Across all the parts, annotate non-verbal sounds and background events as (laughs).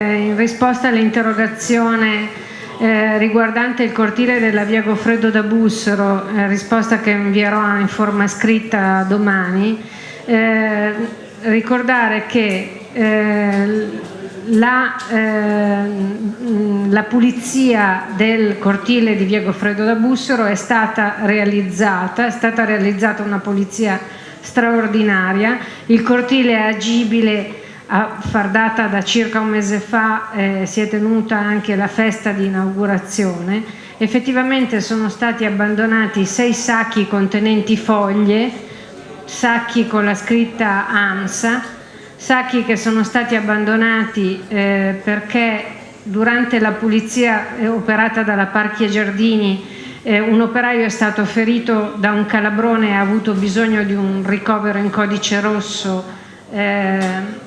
in risposta all'interrogazione eh, riguardante il cortile della via Goffredo da Bussero, eh, risposta che invierò in forma scritta domani, eh, ricordare che eh, la, eh, la, pulizia del cortile di via Goffredo da Bussero è stata realizzata, è stata realizzata una pulizia straordinaria, il cortile è agibile a far data da circa un mese fa eh, si è tenuta anche la festa di inaugurazione, effettivamente sono stati abbandonati sei sacchi contenenti foglie, sacchi con la scritta AMSA, sacchi che sono stati abbandonati eh, perché durante la pulizia eh, operata dalla Parchi e Giardini eh, un operaio è stato ferito da un calabrone e ha avuto bisogno di un ricovero in codice rosso eh,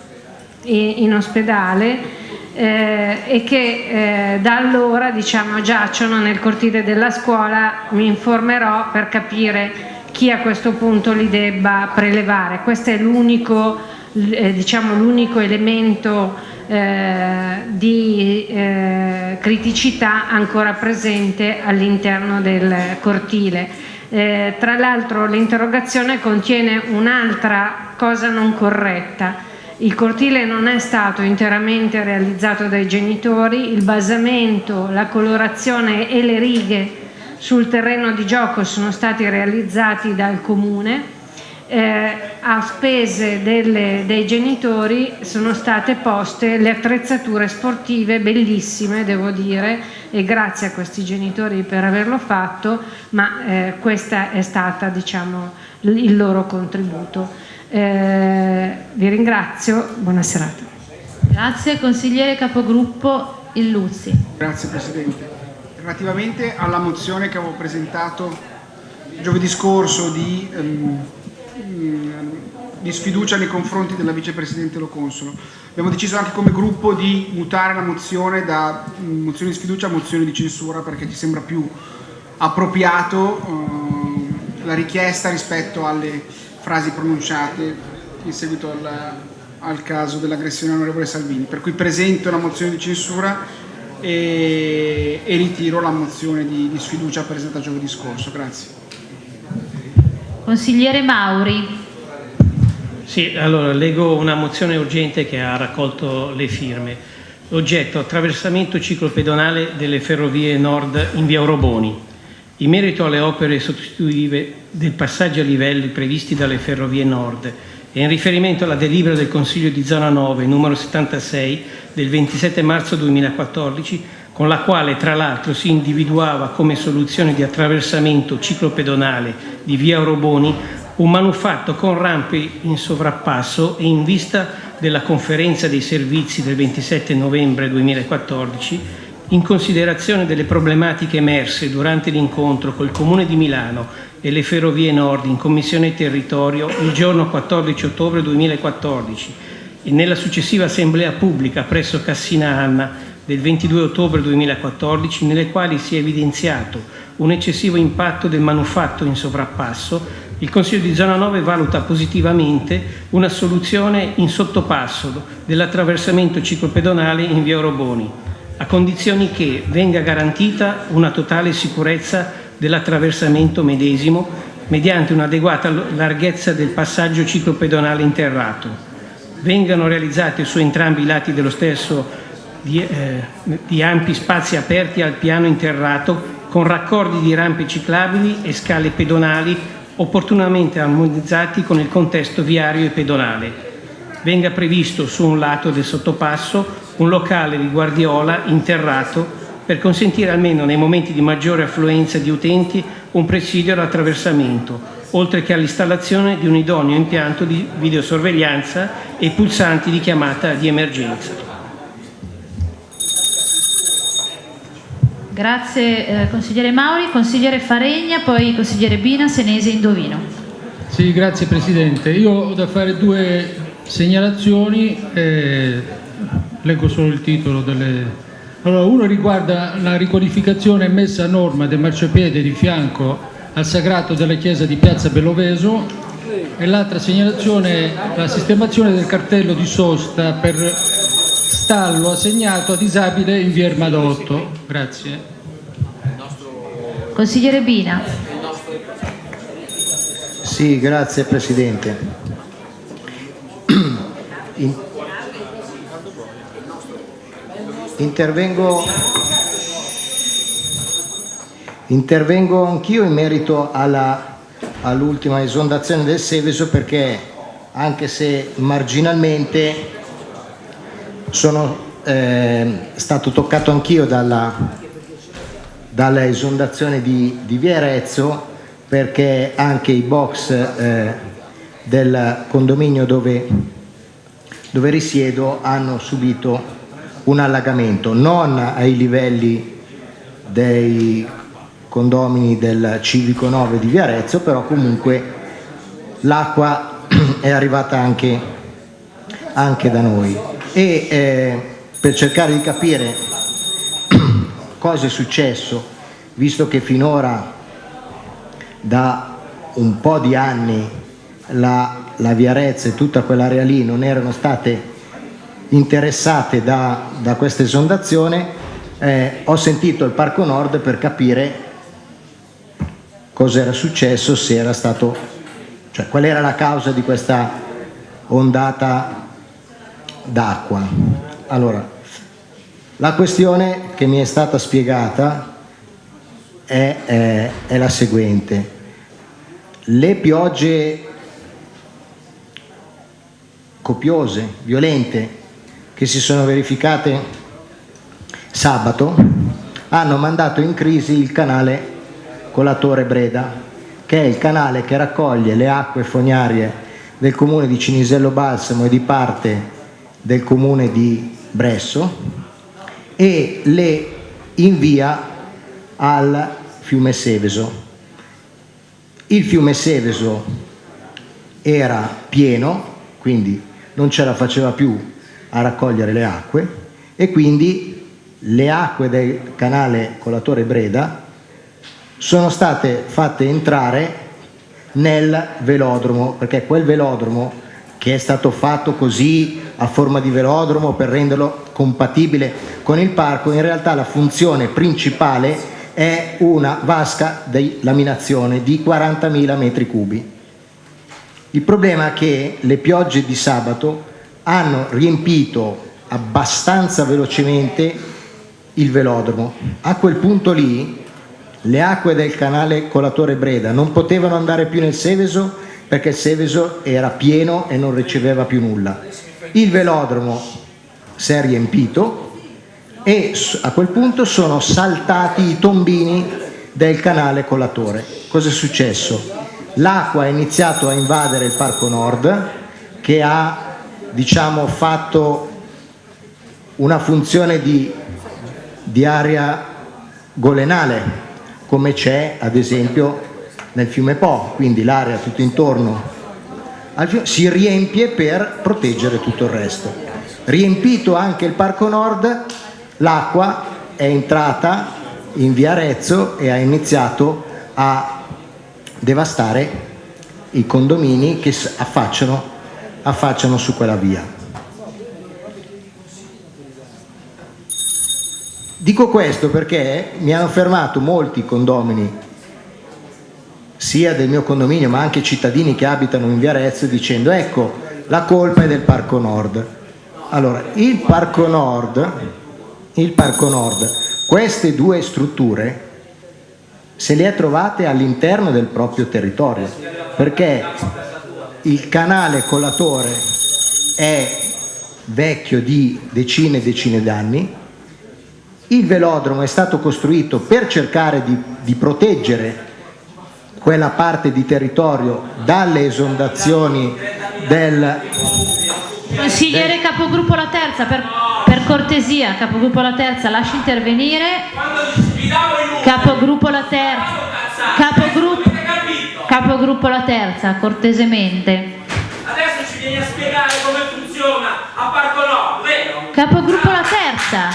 in ospedale eh, e che eh, da allora diciamo, giacciono nel cortile della scuola, mi informerò per capire chi a questo punto li debba prelevare. Questo è l'unico eh, diciamo, elemento eh, di eh, criticità ancora presente all'interno del cortile. Eh, tra l'altro l'interrogazione contiene un'altra cosa non corretta, il cortile non è stato interamente realizzato dai genitori, il basamento, la colorazione e le righe sul terreno di gioco sono stati realizzati dal comune, eh, a spese delle, dei genitori sono state poste le attrezzature sportive bellissime devo dire e grazie a questi genitori per averlo fatto ma eh, questa è stata diciamo il loro contributo. Eh, vi ringrazio, buona serata. Grazie, consigliere capogruppo Illuzzi. Grazie Presidente. Relativamente alla mozione che avevo presentato giovedì scorso di, um, di sfiducia nei confronti della Vicepresidente Lo Consolo, abbiamo deciso anche come gruppo di mutare la mozione da mozione di sfiducia a mozione di censura perché ci sembra più appropriato uh, la richiesta rispetto alle frasi pronunciate in seguito al, al caso dell'aggressione all'onorevole Salvini. Per cui presento la mozione di censura e, e ritiro la mozione di, di sfiducia presentata giovedì scorso. Grazie. Consigliere Mauri. Sì, allora leggo una mozione urgente che ha raccolto le firme. Oggetto attraversamento ciclopedonale delle ferrovie nord in via Oroboni. In merito alle opere sostitutive del passaggio a livelli previsti dalle Ferrovie Nord e in riferimento alla delibera del Consiglio di Zona 9 numero 76 del 27 marzo 2014 con la quale tra l'altro si individuava come soluzione di attraversamento ciclopedonale di via Oroboni un manufatto con rampe in sovrappasso e in vista della conferenza dei servizi del 27 novembre 2014 in considerazione delle problematiche emerse durante l'incontro col Comune di Milano e le Ferrovie Nord in Commissione Territorio il giorno 14 ottobre 2014 e nella successiva assemblea pubblica presso Cassina Anna del 22 ottobre 2014 nelle quali si è evidenziato un eccessivo impatto del manufatto in sovrappasso, il Consiglio di Zona 9 valuta positivamente una soluzione in sottopasso dell'attraversamento ciclopedonale in via Oroboni a condizioni che venga garantita una totale sicurezza dell'attraversamento medesimo mediante un'adeguata larghezza del passaggio ciclopedonale interrato. Vengano realizzati su entrambi i lati dello stesso di, eh, di ampi spazi aperti al piano interrato con raccordi di rampe ciclabili e scale pedonali opportunamente armonizzati con il contesto viario e pedonale. Venga previsto su un lato del sottopasso un locale di guardiola interrato per consentire almeno nei momenti di maggiore affluenza di utenti un presidio all'attraversamento, oltre che all'installazione di un idoneo impianto di videosorveglianza e pulsanti di chiamata di emergenza. Grazie eh, consigliere Mauri, consigliere Faregna, poi consigliere Bina, Senese Indovino. Sì, grazie Presidente. Io ho da fare due segnalazioni. Eh, leggo solo il titolo delle... Allora, uno riguarda la riqualificazione messa a norma del marciapiede di fianco al sagrato della chiesa di Piazza Belloveso e l'altra segnalazione la sistemazione del cartello di sosta per stallo assegnato a disabile in via Ermadotto. Grazie. Consigliere Bina. Sì, grazie Presidente. (clears throat) In- intervengo, intervengo anch'io in merito all'ultima esondazione del Seveso perché anche se marginalmente sono eh, stato toccato anch'io dalla, dalla esondazione di, di Via Arezzo perché anche i box eh, del condominio dove, dove risiedo hanno subito un allagamento, non ai livelli dei condomini del Civico 9 di Via Arezzo, però comunque l'acqua (clears throat) è arrivata anche, anche da noi. E eh, per cercare di capire (clears throat) cosa è successo, visto che finora da un po' di anni la, la Via Arezzo e tutta quell'area lì non erano state interessate da, da questa esondazione, eh, ho sentito il Parco Nord per capire cosa era successo, se era stato, cioè qual era la causa di questa ondata d'acqua. Allora, la questione che mi è stata spiegata è, è, è la seguente. Le piogge copiose, violente, che si sono verificate sabato hanno mandato in crisi il canale Colatore Breda, che è il canale che raccoglie le acque fognarie del comune di Cinisello Balsamo e di parte del comune di Bresso e le invia al fiume Seveso. Il fiume Seveso era pieno, quindi non ce la faceva più a raccogliere le acque e quindi le acque del canale Colatore Breda sono state fatte entrare nel velodromo, perché quel velodromo che è stato fatto così a forma di velodromo per renderlo compatibile con il parco, in realtà la funzione principale è una vasca di laminazione di 40.000 metri cubi. Il problema è che le piogge di sabato hanno riempito abbastanza velocemente il velodromo. A quel punto lì le acque del canale Colatore Breda non potevano andare più nel Seveso perché il Seveso era pieno e non riceveva più nulla. Il velodromo si è riempito e a quel punto sono saltati i tombini del canale Colatore. Cosa è successo? L'acqua ha iniziato a invadere il Parco Nord che ha diciamo, fatto una funzione di, di area golenale, come c'è ad esempio nel fiume Po, quindi l'area tutto intorno al fiume, si riempie per proteggere tutto il resto. Riempito anche il Parco Nord, l'acqua è entrata in via Arezzo e ha iniziato a devastare i condomini che affacciano affacciano su quella via. Dico questo perché mi hanno fermato molti condomini, sia del mio condominio ma anche cittadini che abitano in via Arezzo, dicendo ecco la colpa è del Parco Nord. Allora, il Parco Nord, il Parco Nord queste due strutture se le ha trovate all'interno del proprio territorio, perché il canale colatore è vecchio di decine e decine d'anni, il velodromo è stato costruito per cercare di, di, proteggere quella parte di territorio dalle esondazioni del... Consigliere del... Capogruppo La Terza, per, per cortesia, Capogruppo La Terza, lasci intervenire. Capogruppo La Terza. Capogruppo... Capogruppo La Terza, cortesemente. Adesso ci vieni a spiegare come funziona a Parco Nord, vero? Capogruppo La Terza.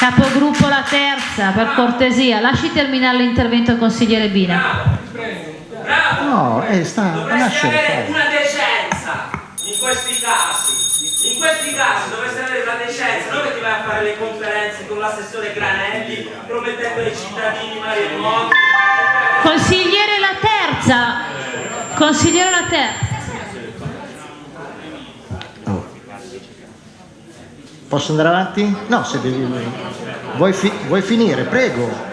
Capogruppo La Terza, per cortesia, lasci terminare l'intervento consigliere Bina. Bravo, bravo. No, eh, sta, dovresti avere una decenza in questi casi. In questi casi dovresti avere una vai a fare le conferenze con l'assessore Granelli, promettendo ai cittadini maremoto. Consigliere la terza. Consigliere la terza. Oh. Posso andare avanti? No, se devi... Vuoi, fi- vuoi finire? Prego.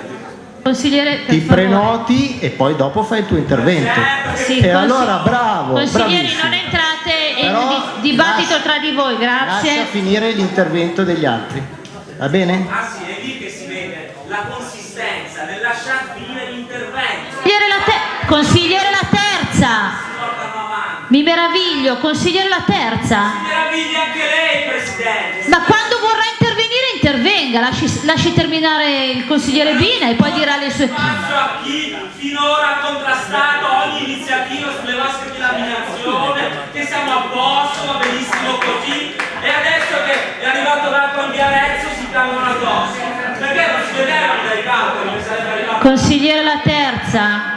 Consigliere, Ti favore. prenoti e poi dopo fai il tuo intervento. Sì, e allora bravo, Consiglieri, bravissimo. non entrate in Però di- dibattito lascia- tra di voi, grazie. Lascia finire l'intervento degli altri. Va bene? Ah sì, è lì che si vede la consistenza nel lasciar finire l'intervento. Consigliere la, te- consigliere la terza. Mi meraviglio, consigliere la terza. Si meraviglia anche lei, Presidente. Ma quando vorrà intervenire, intervenga. Lasci, lasci terminare il consigliere Bina e poi dirà le sue. Spazio a chi finora ha contrastato ogni iniziativa sulle vasche di laminazione, che siamo a posto, va benissimo così, e adesso che è arrivato l'acqua in Viarezzo si piangono addosso. Perché non si calcoli che sarebbe arrivato Consigliere la terza.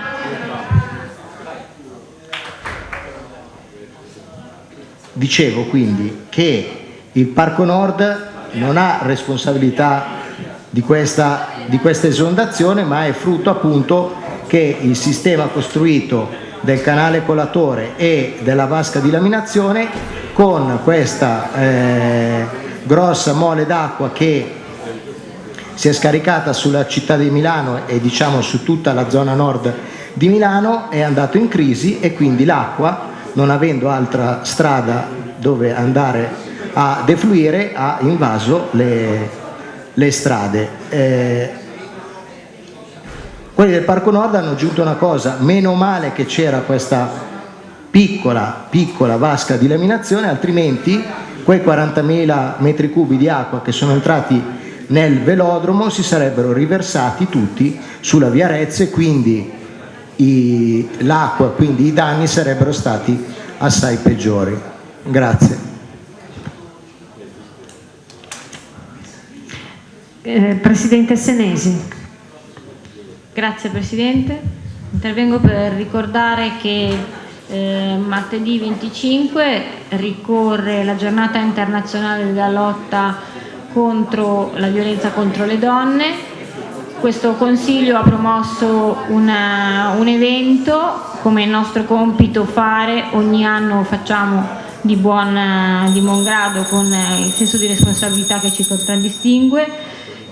Dicevo quindi che il Parco Nord non ha responsabilità di questa, di questa esondazione, ma è frutto appunto che il sistema costruito del canale colatore e della vasca di laminazione con questa eh, grossa mole d'acqua che si è scaricata sulla città di Milano e diciamo su tutta la zona nord di Milano è andato in crisi e quindi l'acqua non avendo altra strada dove andare a defluire ha invaso le, le strade. Eh, quelli del Parco Nord hanno aggiunto una cosa, meno male che c'era questa piccola, piccola vasca di laminazione, altrimenti quei 40.000 metri cubi di acqua che sono entrati nel velodromo si sarebbero riversati tutti sulla via Rezzo e quindi l'acqua, quindi i danni sarebbero stati assai peggiori. Grazie. Eh, Presidente Senesi. Grazie Presidente. Intervengo per ricordare che eh, martedì 25 ricorre la giornata internazionale della lotta contro la violenza contro le donne. Questo Consiglio ha promosso una- un evento, come è nostro compito fare, ogni anno facciamo di buon, di buon grado con eh, il senso di responsabilità che ci contraddistingue.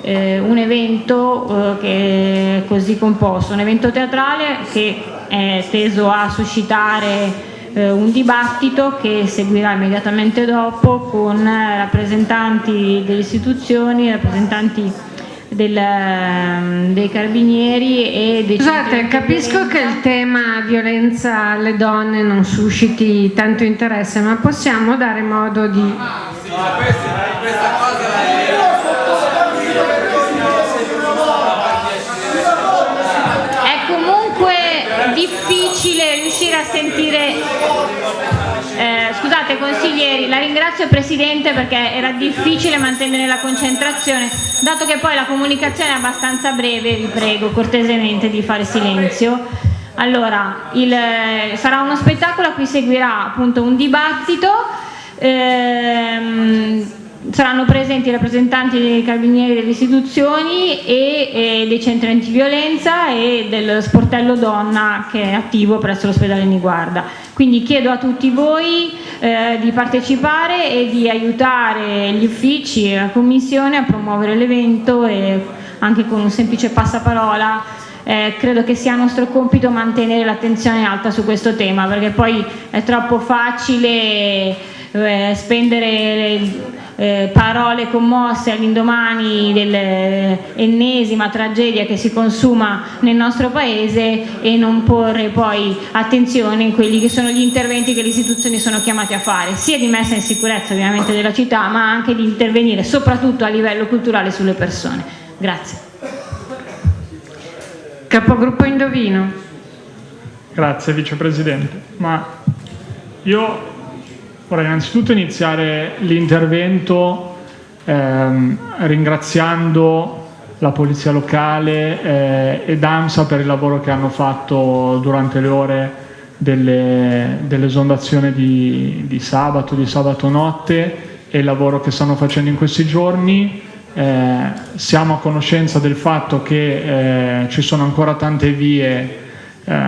Eh, un evento eh, che è così composto, un evento teatrale che è teso a suscitare eh, un dibattito che seguirà immediatamente dopo con eh, rappresentanti delle istituzioni, rappresentanti del, ehm, dei carabinieri e dei Scusate, capisco che il tema violenza alle donne non susciti tanto interesse, ma possiamo dare modo di... È difficile riuscire a sentire. Eh, scusate consiglieri, la ringrazio Presidente perché era difficile mantenere la concentrazione. Dato che poi la comunicazione è abbastanza breve, vi prego cortesemente di fare silenzio. Allora, il- sarà uno spettacolo a cui seguirà appunto un dibattito. ehm, saranno presenti i rappresentanti dei carabinieri delle istituzioni e, e dei centri antiviolenza e del sportello donna che è attivo presso l'ospedale Niguarda. Quindi chiedo a tutti voi eh, di partecipare e di aiutare gli uffici e la commissione a promuovere l'evento e anche con un semplice passaparola eh, credo che sia nostro compito mantenere l'attenzione alta su questo tema perché poi è troppo facile eh, spendere eh, parole commosse all'indomani dell'ennesima tragedia che si consuma nel nostro paese e non porre poi attenzione in quelli che sono gli interventi che le istituzioni sono chiamate a fare, sia di messa in sicurezza ovviamente della città, ma anche di intervenire soprattutto a livello culturale sulle persone. Grazie. Capogruppo Indovino. Grazie Vicepresidente. Ma io vorrei innanzitutto iniziare l'intervento ehm, ringraziando la Polizia Locale eh, ed AMSA per il lavoro che hanno fatto durante le ore delle- dell'esondazione di, di sabato, di sabato notte e il lavoro che stanno facendo in questi giorni. Eh, siamo a conoscenza del fatto che eh, ci sono ancora tante vie eh,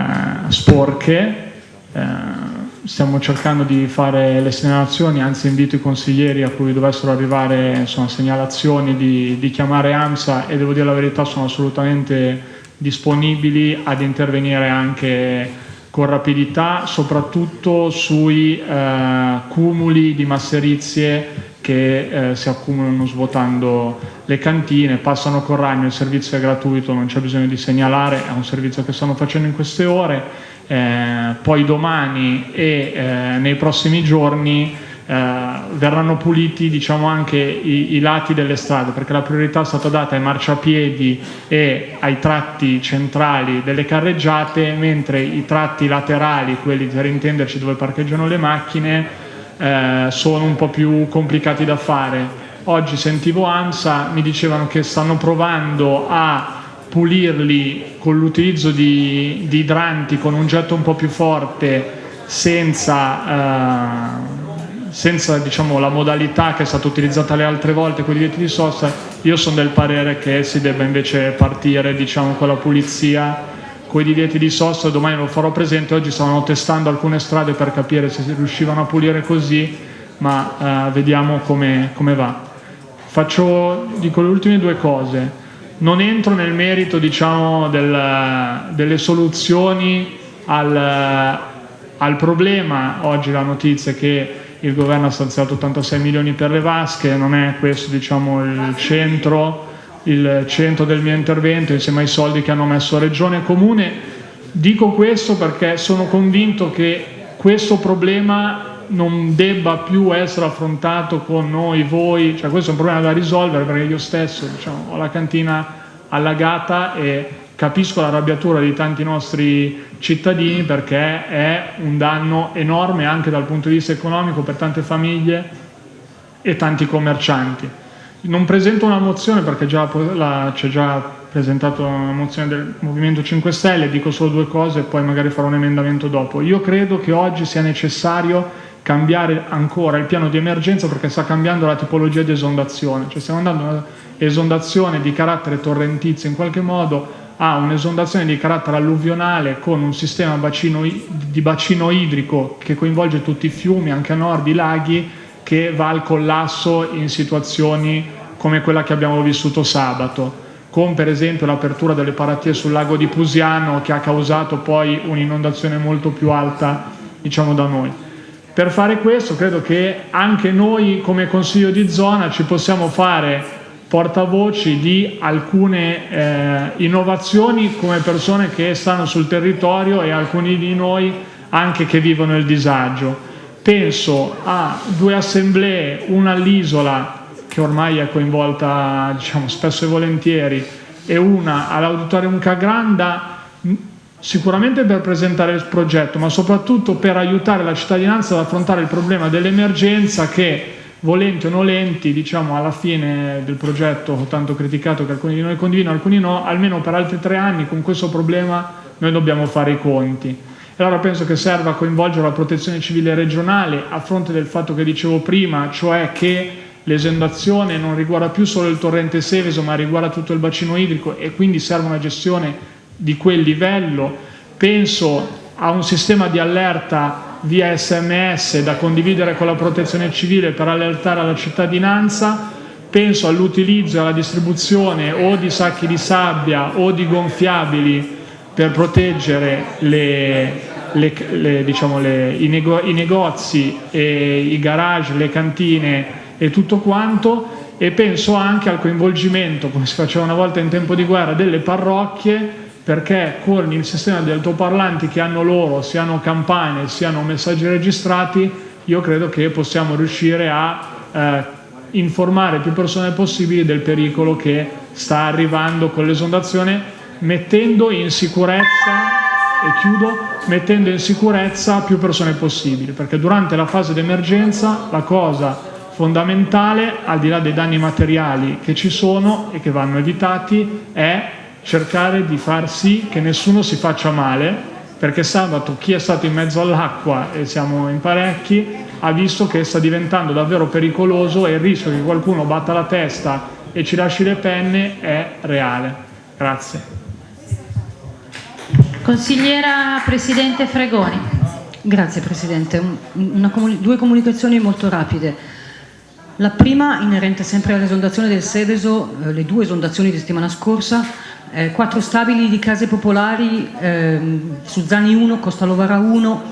sporche, eh, stiamo cercando di fare le segnalazioni, anzi invito i consiglieri a cui dovessero arrivare insomma, segnalazioni di, di chiamare AMSA e devo dire la verità sono assolutamente disponibili ad intervenire anche con rapidità, soprattutto sui eh, cumuli di masserizie che eh, si accumulano svuotando le cantine, passano con ragno, il servizio è gratuito, non c'è bisogno di segnalare, è un servizio che stanno facendo in queste ore, eh, poi domani e eh, nei prossimi giorni eh, verranno puliti diciamo, anche i, i, lati delle strade perché la priorità è stata data ai marciapiedi e ai tratti centrali delle carreggiate mentre i tratti laterali, quelli per intenderci dove parcheggiano le macchine, eh, sono un po' più complicati da fare. Oggi sentivo AMSA, mi dicevano che stanno provando a pulirli con l'utilizzo di, di idranti con un getto un po' più forte senza... Eh, senza diciamo, la modalità che è stata utilizzata le altre volte con i divieti di sosta, io sono del parere che si debba invece partire diciamo, con la pulizia con i divieti di sosta, domani lo farò presente, oggi stavano testando alcune strade per capire se riuscivano a pulire così, ma eh, vediamo come, come va. Faccio, dico le ultime due cose, non entro nel merito diciamo, del, delle soluzioni al, al problema, oggi la notizia è che il governo ha stanziato 86 milioni per le vasche, non è questo diciamo, il, centro, il centro del mio intervento insieme ai soldi che hanno messo Regione e Comune. Dico questo perché sono convinto che questo problema non debba più essere affrontato con noi, voi, cioè questo è un problema da risolvere perché io stesso diciamo, ho la cantina allagata e capisco l'arrabbiatura di tanti nostri cittadini perché è un danno enorme anche dal punto di vista economico per tante famiglie e tanti commercianti. Non presento una mozione perché c'è già presentato una mozione del Movimento 5 Stelle, dico solo due cose e poi magari farò un emendamento dopo. Io credo che oggi sia necessario cambiare ancora il piano di emergenza perché sta cambiando la tipologia di esondazione, cioè stiamo andando a un'esondazione di carattere torrentizio in qualche modo ha un'esondazione di carattere alluvionale con un sistema bacino, di bacino idrico che coinvolge tutti i fiumi, anche a nord i laghi, che va al collasso in situazioni come quella che abbiamo vissuto sabato, con per esempio l'apertura delle paratie sul lago di Pusiano che ha causato poi un'inondazione molto più alta diciamo da noi. Per fare questo credo che anche noi come Consiglio di zona ci possiamo fare portavoci di alcune eh, innovazioni come persone che stanno sul territorio e alcuni di noi anche che vivono il disagio. Penso a due assemblee, una all'isola che ormai è coinvolta diciamo, spesso e volentieri e una all'Auditorium Cagranda sicuramente per presentare il progetto ma soprattutto per aiutare la cittadinanza ad affrontare il problema dell'emergenza che volenti o nolenti, diciamo alla fine del progetto tanto criticato che alcuni di noi condividono, alcuni no, almeno per altri tre anni con questo problema noi dobbiamo fare i conti. E allora penso che serva coinvolgere la protezione civile regionale a fronte del fatto che dicevo prima, cioè che l'esondazione non riguarda più solo il torrente Seveso ma riguarda tutto il bacino idrico e quindi serve una gestione di quel livello. Penso a un sistema di allerta via sms da condividere con la protezione civile per allertare la cittadinanza, penso all'utilizzo e alla distribuzione o di sacchi di sabbia o di gonfiabili per proteggere le, le, le, diciamo i, nego, i negozi, i garage, le cantine e tutto quanto e penso anche al coinvolgimento, come si faceva una volta in tempo di guerra, delle parrocchie perché con il sistema di altoparlanti che hanno loro, siano campane, siano messaggi registrati, io credo che possiamo riuscire a eh, informare più persone possibili del pericolo che sta arrivando con l'esondazione, mettendo in sicurezza, e chiudo, mettendo in sicurezza più persone possibili, perché durante la fase d'emergenza la cosa fondamentale, al di là dei danni materiali che ci sono e che vanno evitati, è cercare di far sì che nessuno si faccia male, perché sabato chi è stato in mezzo all'acqua, e siamo in parecchi, ha visto che sta diventando davvero pericoloso e il rischio che qualcuno batta la testa e ci lasci le penne è reale. Grazie. Consigliera Presidente Fregoni. Grazie Presidente. Comuni due comunicazioni molto rapide. La prima inerente sempre all'esondazione del Seveso, eh, le due esondazioni di settimana scorsa, eh, quattro stabili di case popolari, eh, Suzzani 1, Costa Lovara 1,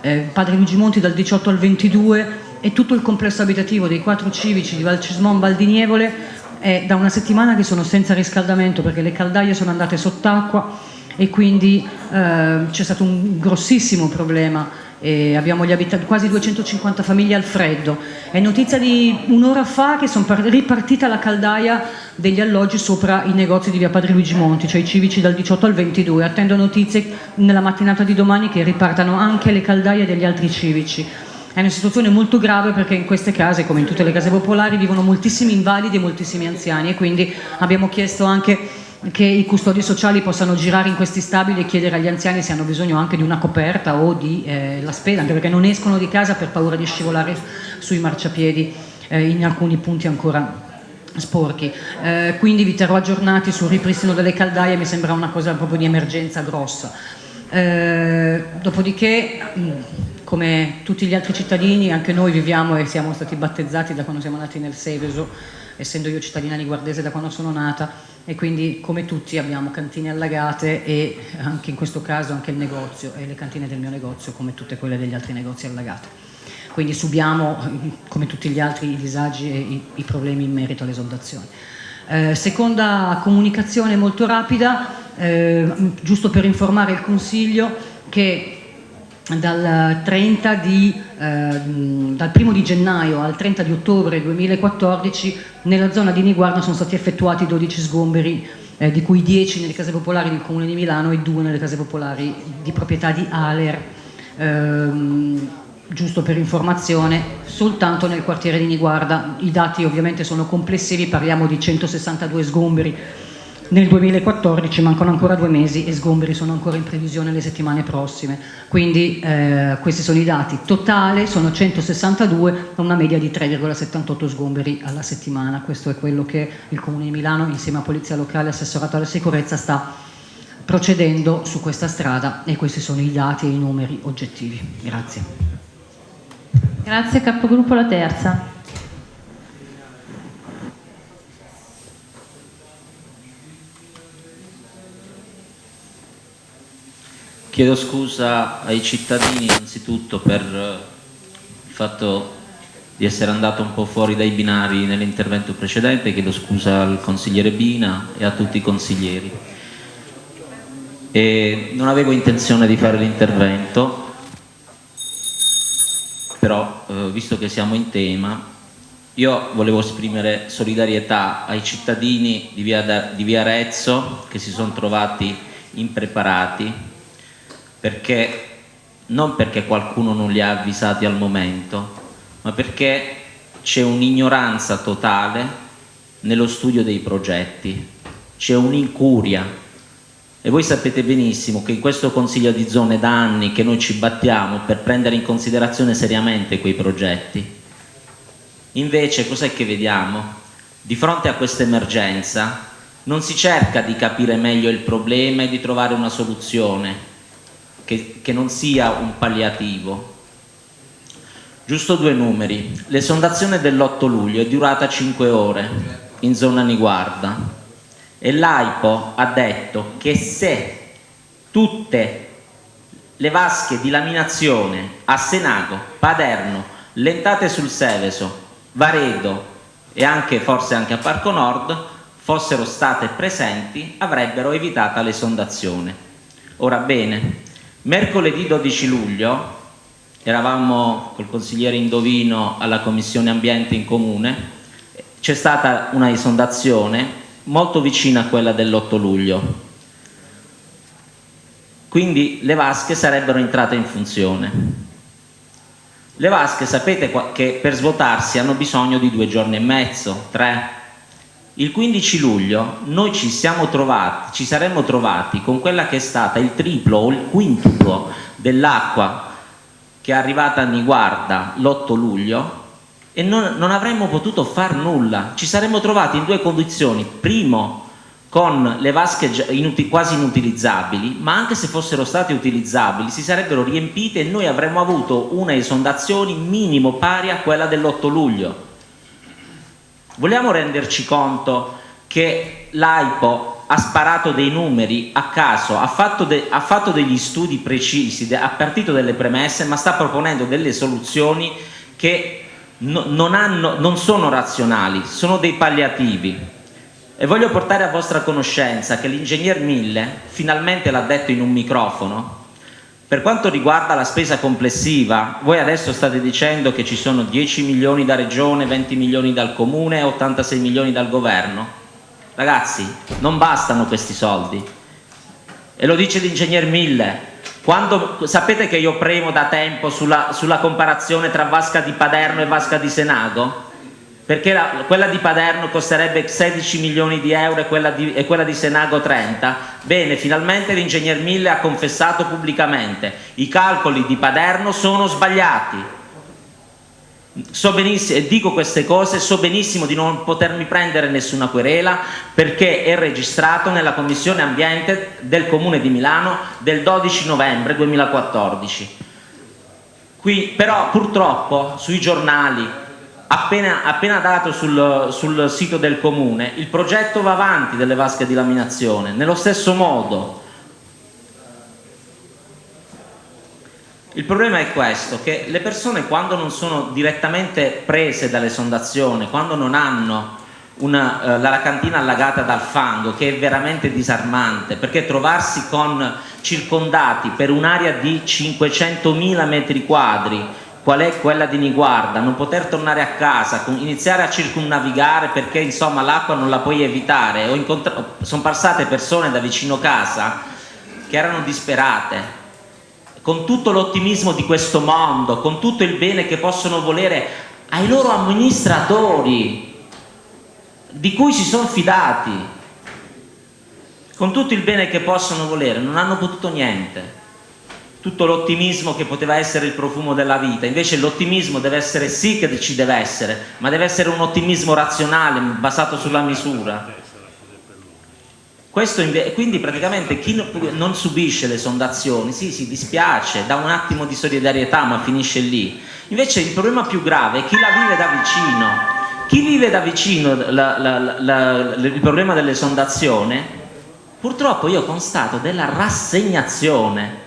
eh, Padre Luigi Monti dal 18 al 22 e tutto il complesso abitativo dei quattro civici di Valcismon Valdinievole è da una settimana che sono senza riscaldamento perché le caldaie sono andate sott'acqua e quindi eh, c'è stato un grossissimo problema e abbiamo quasi 250 famiglie al freddo. È notizia di un'ora fa che sono ripartita la caldaia degli alloggi sopra i negozi di via Padre Luigi Monti, cioè i civici dal 18 al 22. Attendo notizie nella mattinata di domani che ripartano anche le caldaie degli altri civici. È una situazione molto grave perché in queste case, come in tutte le case popolari, vivono moltissimi invalidi e moltissimi anziani e quindi abbiamo chiesto anche che i custodi sociali possano girare in questi stabili e chiedere agli anziani se hanno bisogno anche di una coperta o di eh, la spesa, anche perché non escono di casa per paura di scivolare sui marciapiedi eh, in alcuni punti ancora sporchi. Eh, quindi vi terrò aggiornati sul ripristino delle caldaie, mi sembra una cosa proprio di emergenza grossa. Eh, dopodiché, mh, come tutti gli altri cittadini, anche noi viviamo e siamo stati battezzati da quando siamo nati nel Seveso, essendo io cittadina niguardese da quando sono nata, e quindi come tutti abbiamo cantine allagate e anche in questo caso anche il negozio e le cantine del mio negozio come tutte quelle degli altri negozi allagate. Quindi subiamo come tutti gli altri i disagi e i, i problemi in merito all'esondazione. Eh, seconda comunicazione molto rapida, eh, giusto per informare il Consiglio che dal, 30 di, eh, dal 1 di gennaio al 30 di ottobre 2014 nella zona di Niguarda sono stati effettuati 12 sgomberi, eh, di cui 10 nelle case popolari del Comune di Milano e 2 nelle case popolari di proprietà di Aler. Ehm, giusto per informazione, soltanto nel quartiere di Niguarda. I dati ovviamente sono complessivi, parliamo di 162 sgomberi nel 2014 mancano ancora due mesi e sgomberi sono ancora in previsione le settimane prossime. Quindi eh, questi sono i dati. Totale sono 162 con una media di 3,78 sgomberi alla settimana. Questo è quello che il Comune di Milano insieme a Polizia Locale e Assessorato alla Sicurezza sta procedendo su questa strada e questi sono i dati e i numeri oggettivi. Grazie. Grazie capogruppo La Terza. Chiedo scusa ai cittadini innanzitutto per eh, il fatto di essere andato un po' fuori dai binari nell'intervento precedente, chiedo scusa al consigliere Bina e a tutti i consiglieri. E non avevo intenzione di fare l'intervento, però eh, visto che siamo in tema, io volevo esprimere solidarietà ai cittadini di via, di via Arezzo che si sono trovati impreparati perché non perché qualcuno non li ha avvisati al momento, ma perché c'è un'ignoranza totale nello studio dei progetti, c'è un'incuria e voi sapete benissimo che in questo Consiglio di Zone da anni che noi ci battiamo per prendere in considerazione seriamente quei progetti. Invece cos'è che vediamo? Di fronte a questa emergenza non si cerca di capire meglio il problema e di trovare una soluzione, che, che non sia un palliativo. Giusto due numeri. L'esondazione dell'8 luglio è durata 5 ore in zona Niguarda e l'AIPO ha detto che se tutte le vasche di laminazione a Senago, Paderno, Lentate sul Seveso, Varedo e anche, forse anche a Parco Nord fossero state presenti avrebbero evitato l'esondazione. Ora bene, Mercoledì 12 luglio eravamo col consigliere Indovino alla Commissione Ambiente in Comune, c'è stata una esondazione molto vicina a quella dell'8 luglio. Quindi le vasche sarebbero entrate in funzione. Le vasche sapete che per svuotarsi hanno bisogno di due giorni e mezzo, tre, il 15 luglio noi ci, siamo trovati, ci saremmo trovati con quella che è stata il triplo o il quintuplo dell'acqua che è arrivata a Niguarda l'8 luglio e non, non avremmo potuto far nulla, ci saremmo trovati in due condizioni, primo con le vasche inuti, quasi inutilizzabili, ma anche se fossero state utilizzabili si sarebbero riempite e noi avremmo avuto una esondazione minimo pari a quella dell'8 luglio. Vogliamo renderci conto che l'AIPO ha sparato dei numeri a caso, ha fatto, ha fatto degli studi precisi, ha partito delle premesse, ma sta proponendo delle soluzioni che no, non, hanno, non sono razionali, sono dei palliativi. E voglio portare a vostra conoscenza che l'ingegner Mille finalmente l'ha detto in un microfono. Per quanto riguarda la spesa complessiva, voi adesso state dicendo che ci sono 10 milioni da regione, 20 milioni dal comune e 86 milioni dal governo. Ragazzi, non bastano questi soldi. E lo dice l'ingegner Mille. Quando, sapete che io premo da tempo sulla, sulla comparazione tra Vasca di Paderno e Vasca di Senago? Perché la, quella di Paderno costerebbe 16 milioni di euro e quella di, e quella di Senago 30, bene, finalmente l'ingegner Mille ha confessato pubblicamente, i calcoli di Paderno sono sbagliati, so benissimo, e dico queste cose, so benissimo di non potermi prendere nessuna querela perché è registrato nella Commissione Ambiente del Comune di Milano del 12 novembre 2014. Qui, però purtroppo sui giornali appena, appena dato sul, sul, sito del comune, il progetto va avanti delle vasche di laminazione, nello stesso modo. Il problema è questo, che le persone quando non sono direttamente prese dall'esondazione, quando non hanno una, eh, la cantina allagata dal fango, che è veramente disarmante, perché trovarsi con circondati per un'area di 500.000 metri quadri qual è quella di Niguarda, non poter tornare a casa, iniziare a circumnavigare perché insomma l'acqua non la puoi evitare, sono passate persone da vicino casa che erano disperate, con tutto l'ottimismo di questo mondo, con tutto il bene che possono volere ai loro amministratori, di cui si sono fidati, con tutto il bene che possono volere, non hanno potuto niente tutto l'ottimismo che poteva essere il profumo della vita, invece l'ottimismo deve essere sì che ci deve essere, ma deve essere un ottimismo razionale, basato sulla misura. Questo quindi praticamente chi non subisce le sondazioni, sì, si dispiace, dà un attimo di solidarietà ma finisce lì. Invece il problema più grave è chi la vive da vicino. Chi vive da vicino la, la, la, il problema dell'esondazione, purtroppo io constato della rassegnazione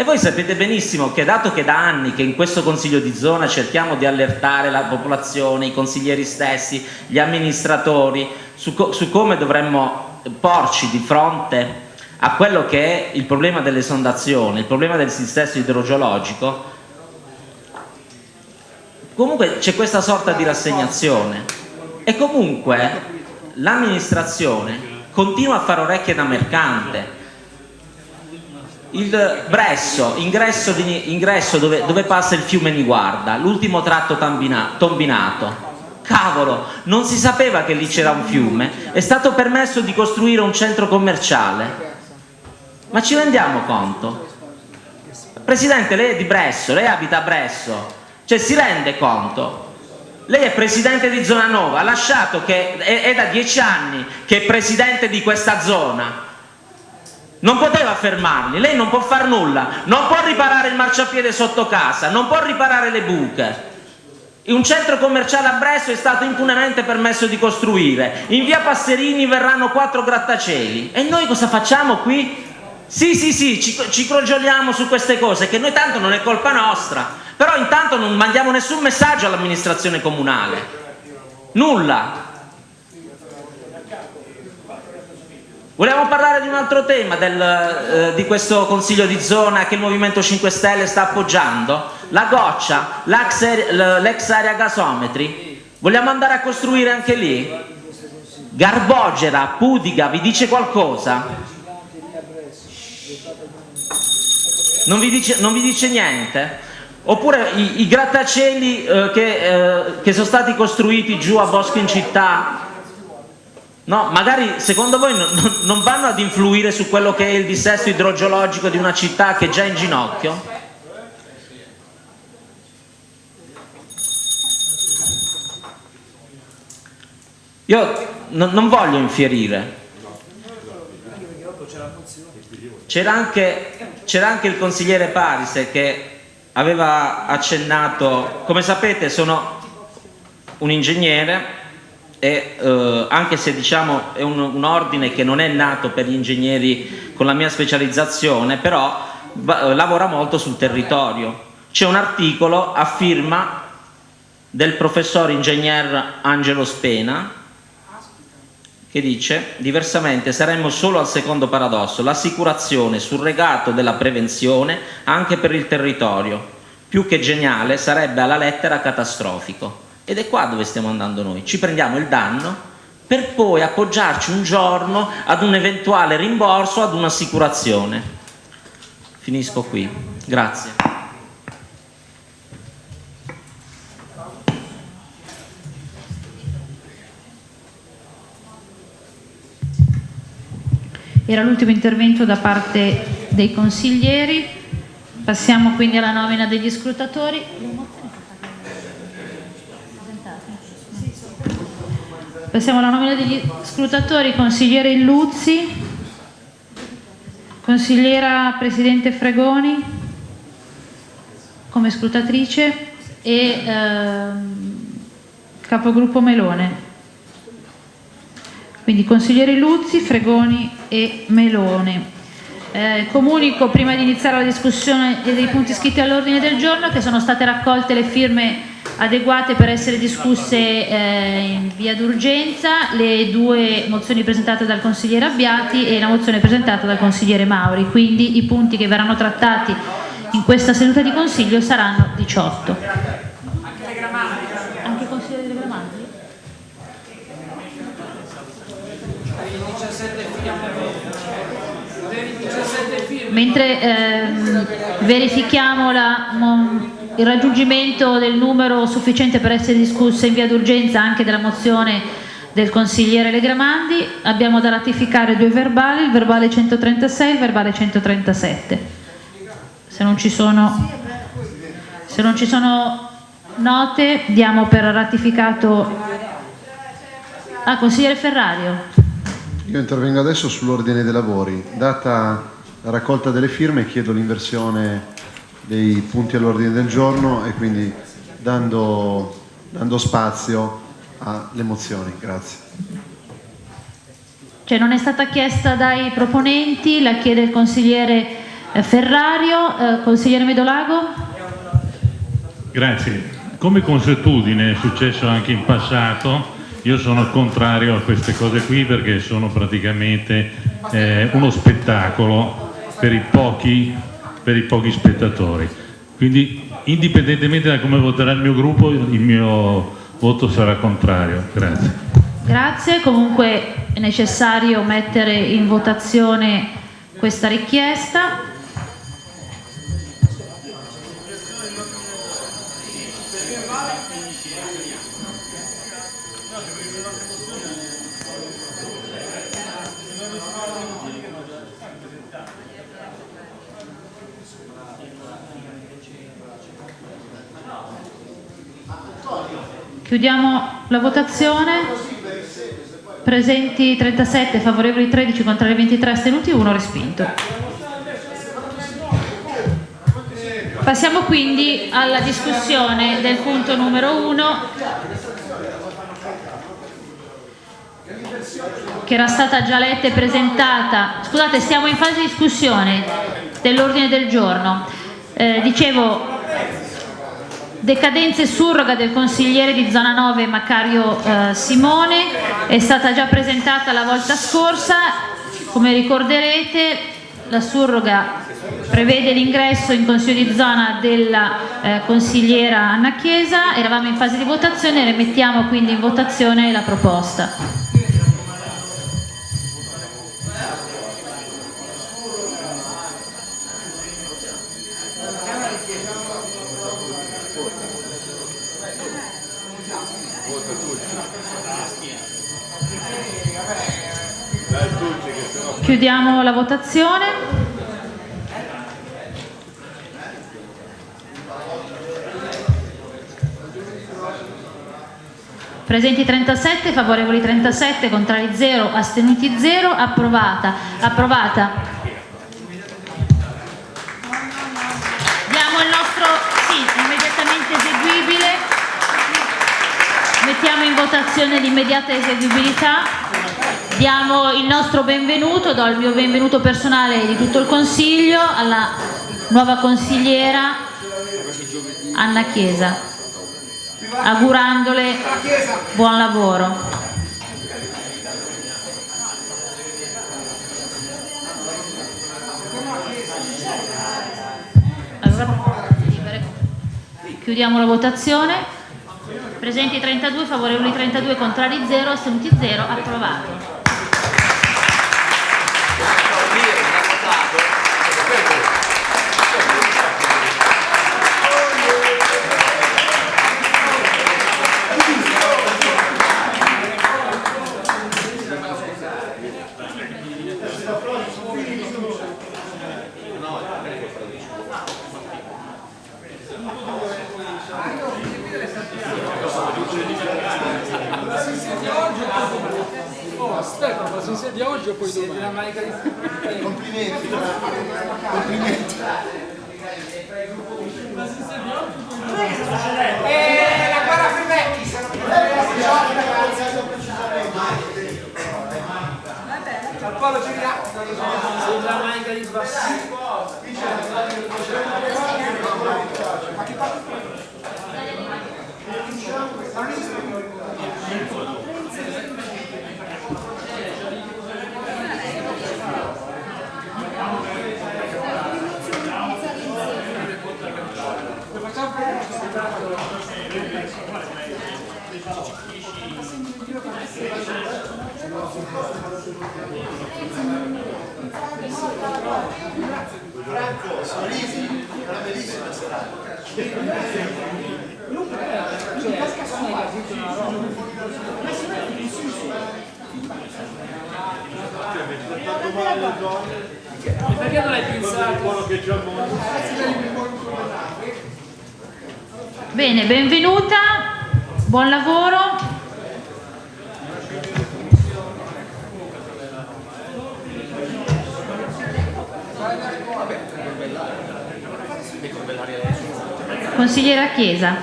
e voi sapete benissimo che dato che da anni che in questo Consiglio di zona cerchiamo di allertare la popolazione, i consiglieri stessi, gli amministratori, su, co su come dovremmo porci di fronte a quello che è il problema dell'esondazione, il problema del sistema idrogeologico, comunque c'è questa sorta di rassegnazione. E comunque l'amministrazione continua a fare orecchie da mercante il Bresso, ingresso, di, ingresso dove, dove, passa il fiume Niguarda, l'ultimo tratto tombinato. Cavolo, non si sapeva che lì c'era un fiume, è stato permesso di costruire un centro commerciale. Ma ci rendiamo conto? Presidente, lei è di Bresso, lei abita a Bresso, cioè si rende conto? Lei è presidente di Zona Nova, ha lasciato che è, è da dieci anni che è presidente di questa zona non poteva fermarli, lei non può far nulla, non può riparare il marciapiede sotto casa, non può riparare le buche. Un centro commerciale a Bresso è stato impunemente permesso di costruire, in via Passerini verranno quattro grattacieli. E noi cosa facciamo qui? Sì, sì, sì, ci, ci crogioliamo su queste cose, che noi tanto non è colpa nostra, però intanto non mandiamo nessun messaggio all'amministrazione comunale, nulla, Vogliamo parlare di un altro tema del, eh, di questo consiglio di zona che il Movimento 5 Stelle sta appoggiando? La goccia, l'ex area gasometri. Vogliamo andare a costruire anche lì? Garbogera, Pudiga, vi dice qualcosa? Non vi dice, non vi dice niente? Oppure i, i grattacieli eh, che, eh, che sono stati costruiti giù a Bosco in città No, magari secondo voi non, non vanno ad influire su quello che è il dissesto idrogeologico di una città che è già in ginocchio? Io non voglio infierire. C'era anche, anche, il consigliere Parise che aveva accennato, come sapete sono un ingegnere e eh, anche se diciamo è un, un, ordine che non è nato per gli ingegneri con la mia specializzazione, però va, lavora molto sul territorio. C'è un articolo a firma del professor ingegner Angelo Spena che dice diversamente saremmo solo al secondo paradosso, l'assicurazione surregato della prevenzione anche per il territorio. Più che geniale sarebbe alla lettera catastrofico. Ed è qua dove stiamo andando noi. Ci prendiamo il danno per poi appoggiarci un giorno ad un eventuale rimborso, ad un'assicurazione. Finisco qui. Grazie. Era l'ultimo intervento da parte dei consiglieri. Passiamo quindi alla nomina degli scrutatori. Passiamo alla nomina degli scrutatori, consigliere Illuzzi, consigliera Presidente Fregoni come scrutatrice e ehm, capogruppo Melone. Quindi consiglieri Luzzi, Fregoni e Melone. Eh, comunico prima di iniziare la discussione dei punti iscritti all'ordine del giorno che sono state raccolte le firme adeguate per essere discusse eh, in via d'urgenza, le due mozioni presentate dal consigliere Abbiati e la mozione presentata dal consigliere Mauri, quindi i punti che verranno trattati in questa seduta di consiglio saranno 18. Anche consigliere delle Gramanti? Mentre ehm, verifichiamo la, il raggiungimento del numero sufficiente per essere discussa in via d'urgenza anche della mozione del consigliere Legramandi, abbiamo da ratificare due verbali, il verbale 136 e il verbale 137. Se non ci sono, se non ci sono note, diamo per ratificato... Ah, consigliere Ferrario. Io intervengo adesso sull'ordine dei lavori. Data la raccolta delle firme chiedo l'inversione dei punti all'ordine del giorno e quindi dando, dando spazio alle mozioni. Grazie. Cioè non è stata chiesta dai proponenti, la chiede il consigliere eh, Ferrario. Eh, consigliere Medolago? Grazie. Come consuetudine è successo anche in passato, io sono contrario a queste cose qui perché sono praticamente eh, uno spettacolo per i, pochi, per i pochi spettatori. Quindi indipendentemente da come voterà il mio gruppo, il mio voto sarà contrario. Grazie. Grazie, comunque è necessario mettere in votazione questa richiesta. Chiudiamo la votazione. Presenti 37, favorevoli 13, contrari 23, astenuti 1, respinto. Passiamo quindi alla discussione del punto numero 1 che era stata già letta e presentata. Scusate, siamo in fase di discussione dell'ordine del giorno. Eh, dicevo, Decadenza e surroga del consigliere di zona 9 Macario eh, Simone. È stata già presentata la volta scorsa, come ricorderete la surroga prevede l'ingresso in consiglio di zona della eh, consigliera Anna Chiesa, eravamo in fase di votazione, rimettiamo quindi in votazione la proposta. Chiudiamo la votazione. Presenti 37, favorevoli 37, contrari 0, astenuti 0, approvata. Approvata. Diamo il nostro sì, immediatamente eseguibile. Mettiamo in votazione l'immediata eseguibilità. Diamo il nostro benvenuto, do il mio benvenuto personale di tutto il Consiglio alla nuova consigliera Anna Chiesa, augurandole buon lavoro. Chiudiamo la votazione. Presenti 32, favorevoli 32, contrari 0, astenuti 0, approvato. Stefano, ma si insegna oggi o poi domani? Complimenti. Complimenti. Eh, la guerra per vecchi. Al polo giriato. Sembra manica di Sorrisi, una bellissima serata. Perché non l'hai pensato? Bene, benvenuta, buon lavoro. Consigliera Chiesa.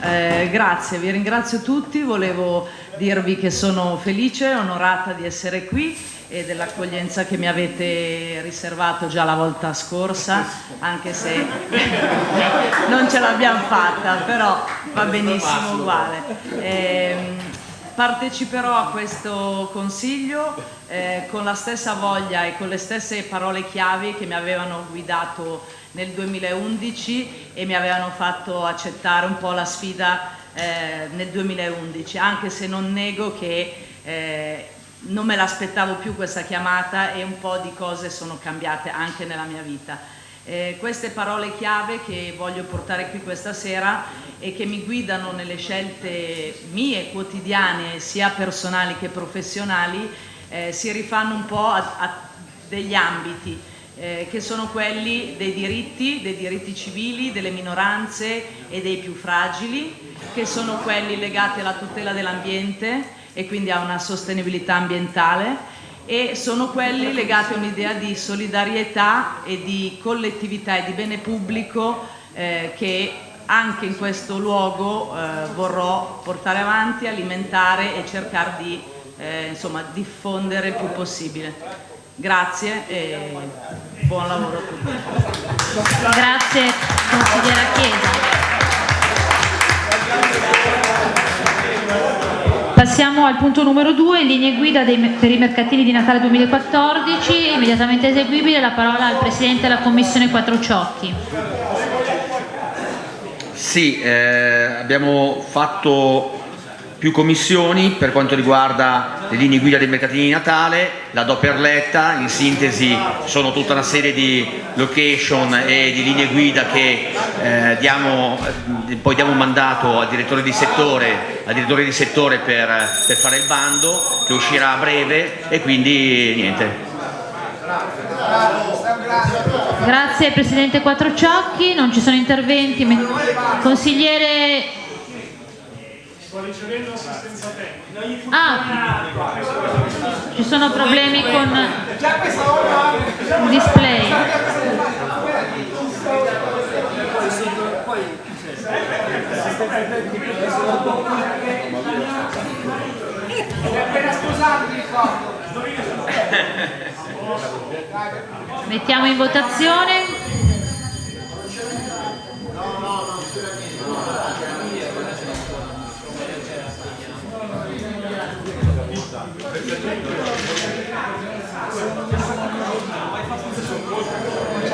Eh, grazie, vi ringrazio tutti, volevo dirvi che sono felice, onorata di essere qui e dell'accoglienza che mi avete riservato già la volta scorsa, anche se (laughs) non ce l'abbiamo fatta, però va benissimo uguale. Ehm, parteciperò a questo consiglio eh, con la stessa voglia e con le stesse parole chiavi che mi avevano guidato nel 2011 e mi avevano fatto accettare un po' la sfida eh, nel 2011, anche se non nego che eh, non me l'aspettavo più questa chiamata e un po' di cose sono cambiate anche nella mia vita. Eh, queste parole chiave che voglio portare qui questa sera e che mi guidano nelle scelte mie quotidiane, sia personali che professionali, eh, si rifanno un po' a, a degli ambiti eh, che sono quelli dei diritti, dei diritti civili, delle minoranze e dei più fragili, che sono quelli legati alla tutela dell'ambiente e quindi a una sostenibilità ambientale e sono quelli legati a un'idea di solidarietà e di collettività e di bene pubblico eh, che anche in questo luogo eh, vorrò portare avanti, alimentare e cercare di eh, insomma, diffondere il più possibile. Grazie e buon lavoro a tutti. Grazie consigliera Chiesa. Passiamo al punto numero 2, linee guida dei, per i mercatini di Natale 2014, immediatamente eseguibile la parola al Presidente della Commissione Quattrociotti. Sì, eh, abbiamo fatto più commissioni per quanto riguarda le linee guida dei mercatini di Natale, la do per letta, in sintesi sono tutta una serie di location e di linee guida che eh, diamo, eh, poi diamo un mandato al direttore di settore, direttore di settore per, per fare il bando che uscirà a breve e quindi niente. Grazie Presidente Quattrociocchi, non ci sono interventi. Consigliere... Sto ricevendo assistenza tecnica. Ah, ci sono problemi con il display. Mettiamo in votazione.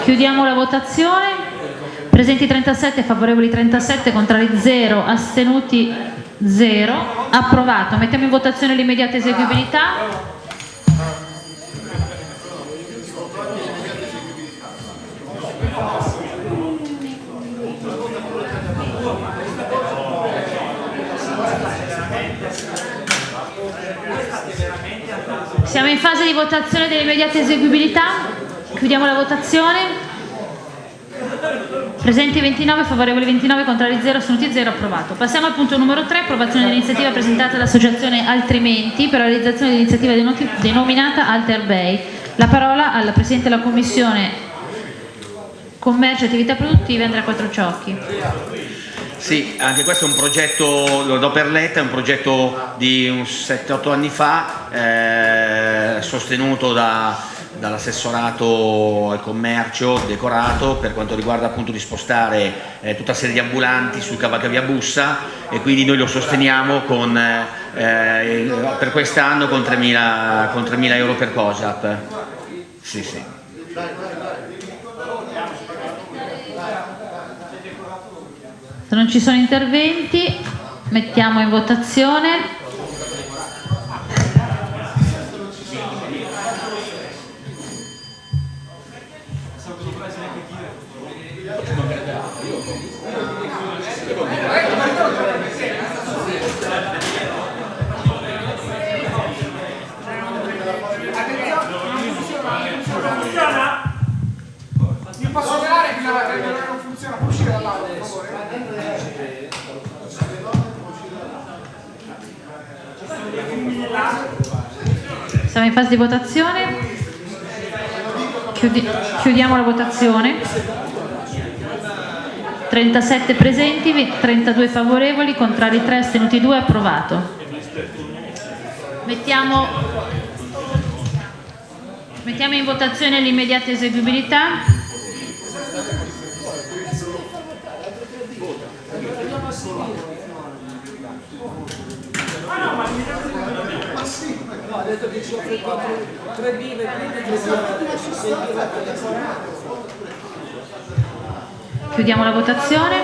Chiudiamo la votazione. Presenti 37, favorevoli 37, contrari 0, astenuti 0. Approvato. Mettiamo in votazione l'immediata eseguibilità. Siamo in fase di votazione dell'immediata eseguibilità. Chiudiamo la votazione. Presenti 29, favorevoli 29, contrari 0, astenuti 0, approvato. Passiamo al punto numero 3, approvazione dell'iniziativa presentata dall'Associazione Altrimenti per la realizzazione dell'iniziativa denominata Alter Bay. La parola al Presidente della Commissione Commercio e Attività Produttive, Andrea Quattrociocchi. Sì, anche questo è un progetto, lo do per letta, è un progetto di un 7-8 anni fa, eh, sostenuto da- dall'assessorato al commercio decorato per quanto riguarda appunto di spostare eh, tutta serie di ambulanti sul cavalcavia Bussa e quindi noi lo sosteniamo con, eh, per quest'anno con 3.000, con 3.000 euro per COSAP. Sì, sì. Se non ci sono interventi, mettiamo in votazione. Siamo in fase di votazione. Chiudi- chiudiamo la votazione. 37 presenti, vi- 32 favorevoli, contrari 3, astenuti 2, approvato. Mettiamo, mettiamo in votazione l'immediata eseguibilità. No, ha detto che ci offre 3 birre, quindi 3 birre adesso, 6 birre Chiudiamo la votazione.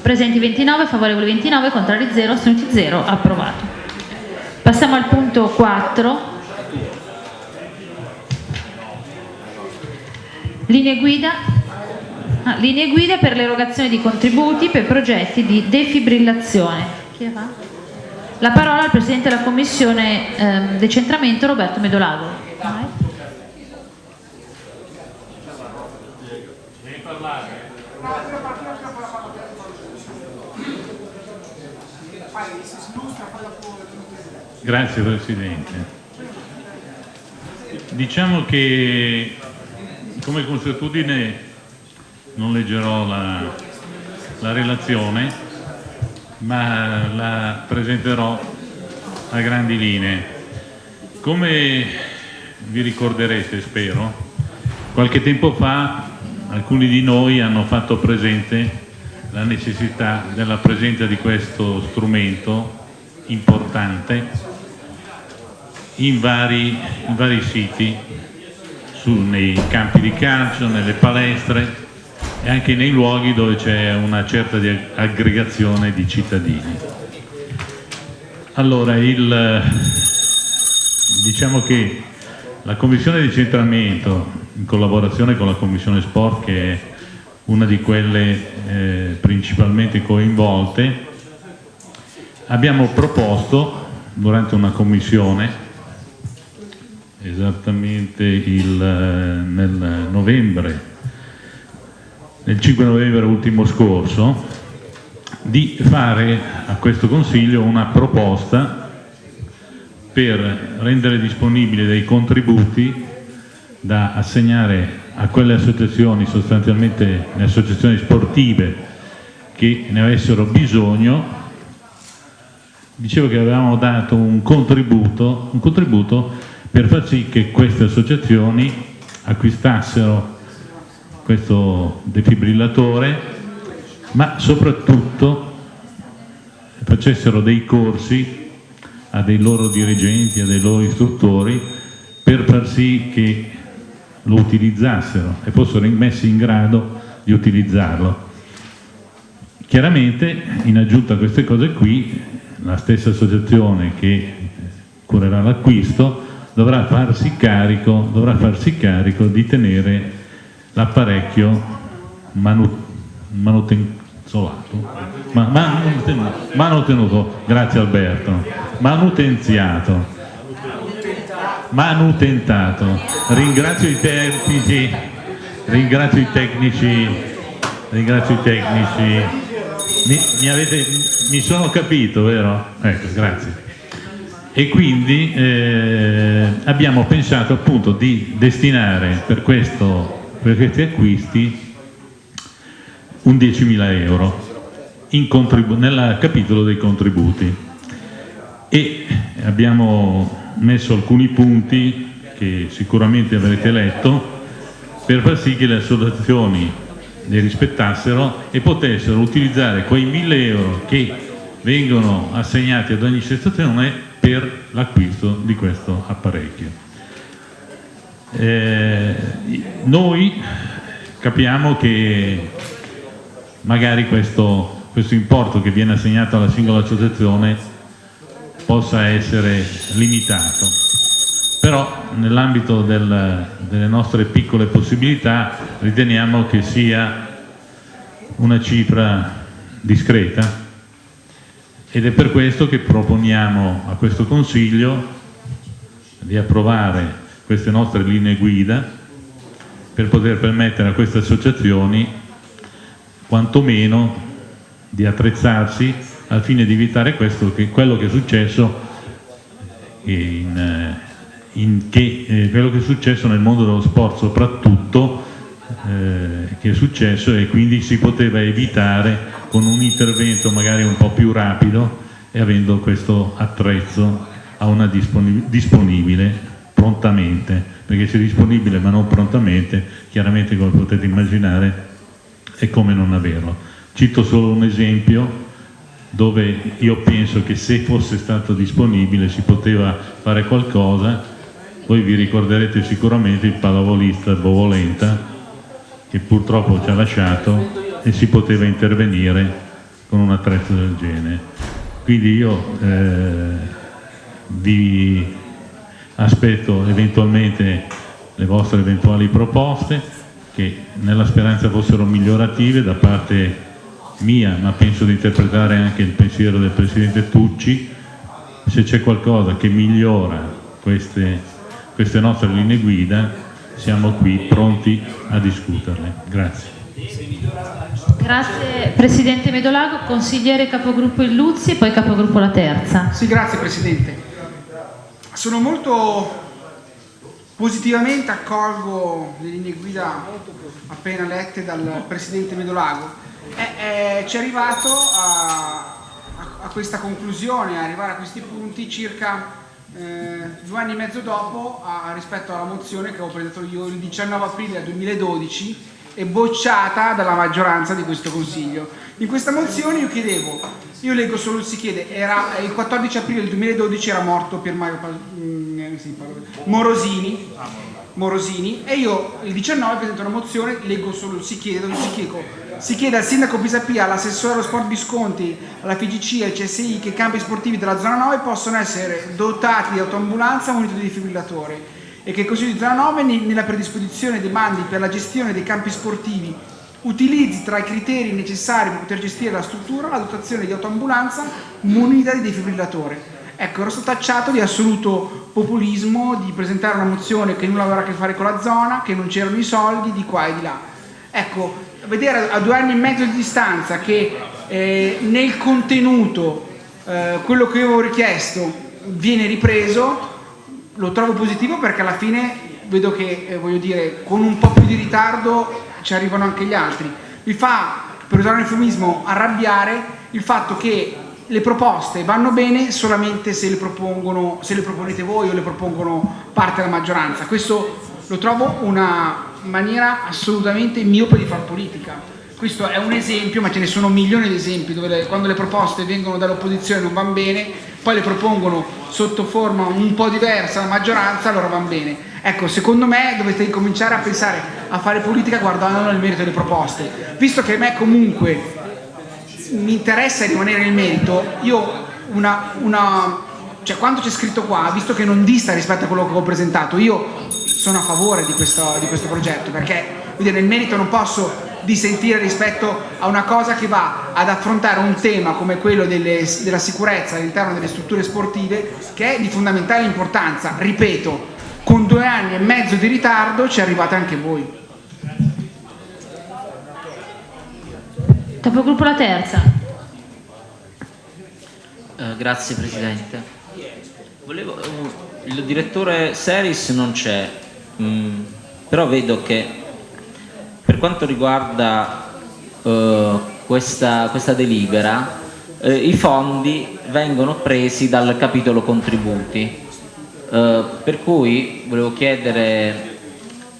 Presenti 29, favorevoli 29, contrari 0, astenuti 0, approvato. Passiamo al punto 4. Linee guida, ah, linee guida per l'erogazione di contributi per progetti di defibrillazione. Chi fa? La parola al Presidente della Commissione ehm, Decentramento Roberto Medolago. Grazie Presidente. Diciamo che come consuetudine non leggerò la, la relazione, ma la presenterò a grandi linee. Come vi ricorderete, spero, qualche tempo fa alcuni di noi hanno fatto presente la necessità della presenza di questo strumento importante in vari, in vari siti, su- nei campi di calcio, nelle palestre e anche nei luoghi dove c'è una certa di aggregazione di cittadini. Allora, il, diciamo che la Commissione di centramento, in collaborazione con la Commissione Sport, che è una di quelle eh, principalmente coinvolte, abbiamo proposto durante una commissione esattamente il, eh, nel novembre, nel 5 novembre ultimo scorso, di fare a questo Consiglio una proposta per rendere disponibili dei contributi da assegnare a quelle associazioni, sostanzialmente le associazioni sportive che ne avessero bisogno. Dicevo che avevamo dato un contributo, un contributo per far sì che queste associazioni acquistassero questo defibrillatore, ma soprattutto facessero dei corsi a dei loro dirigenti, a dei loro istruttori, per far sì che lo utilizzassero e fossero messi in grado di utilizzarlo. Chiaramente, in aggiunta a queste cose qui, la stessa associazione che curerà l'acquisto dovrà dovrà farsi carico di tenere l'apparecchio manu, manutenzolato, ma, manutenuto, manutenuto, grazie Alberto, manutenziato, manutentato. Ringrazio i tecnici, ringrazio i tecnici, ringrazio i tecnici mi, mi, avete, mi sono capito, vero? Ecco, grazie. E quindi eh, abbiamo pensato appunto di destinare per, questo, per questi acquisti un 10.000 euro nel capitolo dei contributi e abbiamo messo alcuni punti che sicuramente avrete letto per far sì che le associazioni li rispettassero e potessero utilizzare quei 1000 euro che vengono assegnati ad ogni associazione per l'acquisto di questo apparecchio. Eh, noi capiamo che magari questo, questo importo che viene assegnato alla singola associazione possa essere limitato, però nell'ambito del, delle nostre piccole possibilità riteniamo che sia una cifra discreta ed è per questo che proponiamo a questo Consiglio di approvare queste nostre linee guida per poter permettere a queste associazioni quantomeno di attrezzarsi al fine di evitare questo, che, quello che è successo in, eh, in che, eh, quello che è successo nel mondo dello sport soprattutto eh, che è successo e quindi si poteva evitare con un intervento magari un po' più rapido e avendo questo attrezzo a una disponib disponibile prontamente perché se disponibile ma non prontamente chiaramente come potete immaginare è come non averlo cito solo un esempio dove io penso che se fosse stato disponibile si poteva fare qualcosa voi vi ricorderete sicuramente il pallavolista Bovolenta che purtroppo ci ha lasciato e si poteva intervenire con un attrezzo del genere. Quindi io eh, vi aspetto eventualmente le vostre eventuali proposte che nella speranza fossero migliorative da parte mia, ma penso di interpretare anche il pensiero del Presidente Tucci, se c'è qualcosa che migliora queste queste nostre linee guida, siamo qui pronti a discuterle. Grazie. Grazie Presidente Medolago, consigliere capogruppo Illuzzi e poi capogruppo La Terza. Sì, grazie Presidente. Sono molto positivamente accolgo le linee guida appena lette dal Presidente Medolago. È, è, ci è arrivato a, a, a questa conclusione, a arrivare a questi punti circa eh, due anni e mezzo dopo a, rispetto alla mozione che ho presentato io il 19 aprile 2012 e bocciata dalla maggioranza di questo Consiglio. In questa mozione io chiedevo, io leggo solo si chiede, era, il 14 aprile del 2012 era morto Pier Mario mm, eh, Morosini, Morosini e io il 19 presento una mozione, leggo solo si chiede, dove si chiede si chiede al sindaco Pisapia, all'assessore allo sport Visconti, alla FIGC e al CSI che i campi sportivi della zona 9 possono essere dotati di autoambulanza muniti di defibrillatore e che il Consiglio di zona 9 nella predisposizione dei bandi per la gestione dei campi sportivi utilizzi tra i criteri necessari per poter gestire la struttura la dotazione di autoambulanza munita di defibrillatore. Ecco, ero stato tacciato di assoluto populismo, di presentare una mozione che nulla aveva a che fare con la zona, che non c'erano i soldi, di qua e di là. Ecco, vedere a due anni e mezzo di distanza che eh, nel contenuto eh, quello che io avevo richiesto viene ripreso, lo trovo positivo perché alla fine vedo che, eh, voglio dire, con un po' più di ritardo ci arrivano anche gli altri. Mi fa, per usare un eufemismo, arrabbiare il fatto che le proposte vanno bene solamente se le, se le proponete voi o le propongono parte della maggioranza. Questo lo trovo una maniera assolutamente miope di far politica. Questo è un esempio, ma ce ne sono milioni di esempi dove le, quando le proposte vengono dall'opposizione non vanno bene, poi le propongono sotto forma un po' diversa la maggioranza, allora vanno bene. Ecco, secondo me dovete incominciare a pensare a fare politica guardando nel merito delle proposte. Visto che a me comunque mi interessa rimanere nel merito, io una, una cioè quanto c'è scritto qua, visto che non dista rispetto a quello che ho presentato, io sono a favore di questo, di questo progetto perché dire, nel merito non posso dissentire rispetto a una cosa che va ad affrontare un tema come quello delle, della sicurezza all'interno delle strutture sportive che è di fondamentale importanza, ripeto, con due anni e mezzo di ritardo ci arrivate anche voi. Capogruppo la terza. Eh, grazie Presidente. Volevo, uh, il direttore Seris non c'è, mm, però vedo che per quanto riguarda uh, questa, questa, delibera, uh, i fondi vengono presi dal capitolo contributi, per cui volevo chiedere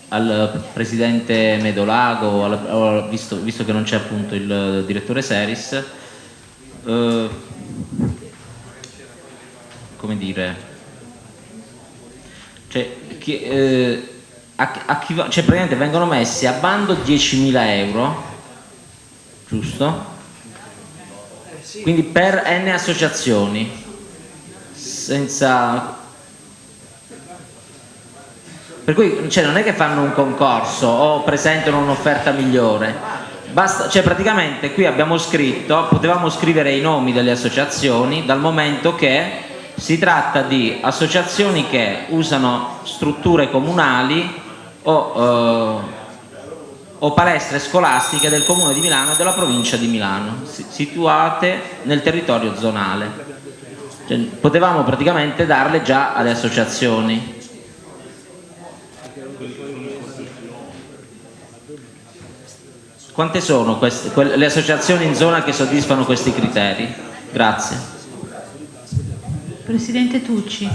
al Presidente Medolago, al, visto, visto, che non c'è appunto il direttore Seris, eh, come dire, cioè, chi, eh, a, a chi, cioè praticamente vengono messi a bando 10.000 euro, giusto? Quindi per N associazioni, senza per cui cioè, non è che fanno un concorso o presentano un'offerta migliore, Basta, cioè praticamente qui abbiamo scritto, potevamo scrivere i nomi delle associazioni dal momento che si tratta di associazioni che usano strutture comunali o, eh, o palestre scolastiche del comune di Milano e della provincia di Milano, situate nel territorio zonale. Cioè, potevamo praticamente darle già alle associazioni. Quante sono queste, le associazioni in zona che soddisfano questi criteri? Grazie. Presidente Tucci.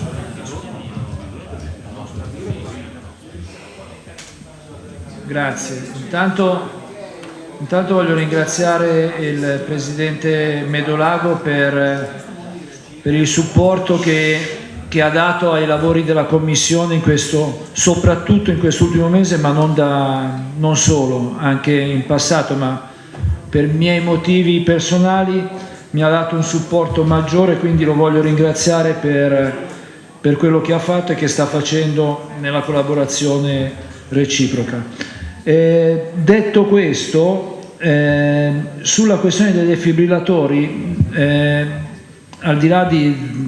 Grazie. Intanto, intanto voglio ringraziare il Presidente Medolago per, per il supporto che che ha dato ai lavori della Commissione in questo, soprattutto in quest'ultimo mese, ma non, da, non solo, anche in passato, ma per miei motivi personali mi ha dato un supporto maggiore, quindi lo voglio ringraziare per, per quello che ha fatto e che sta facendo nella collaborazione reciproca. Eh, detto questo, eh, sulla questione dei defibrillatori, eh, al di là di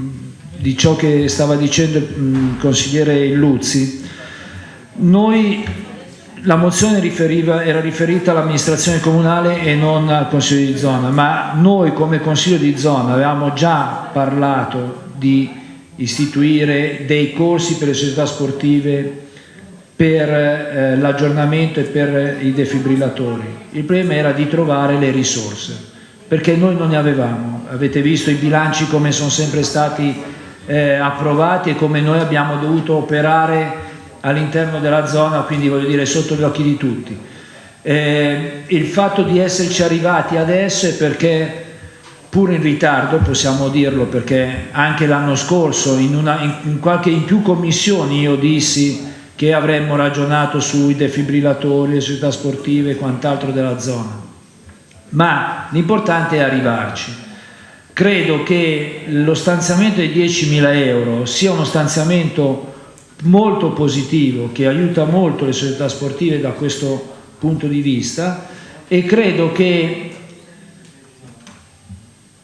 di ciò che stava dicendo il consigliere Illuzzi, noi la mozione riferiva, era riferita all'amministrazione comunale e non al consiglio di zona, ma noi come consiglio di zona avevamo già parlato di istituire dei corsi per le società sportive per eh, l'aggiornamento e per i defibrillatori. Il problema era di trovare le risorse, perché noi non ne avevamo. Avete visto i bilanci come sono sempre stati eh, approvati e come noi abbiamo dovuto operare all'interno della zona, quindi voglio dire sotto gli occhi di tutti. Eh, il fatto di esserci arrivati adesso è perché pur in ritardo, possiamo dirlo perché anche l'anno scorso in, una, in, in, qualche, in più commissioni io dissi che avremmo ragionato sui defibrillatori, le società sportive e quant'altro della zona. Ma l'importante è arrivarci. Credo che lo stanziamento di 10.000 euro sia uno stanziamento molto positivo che aiuta molto le società sportive da questo punto di vista e credo che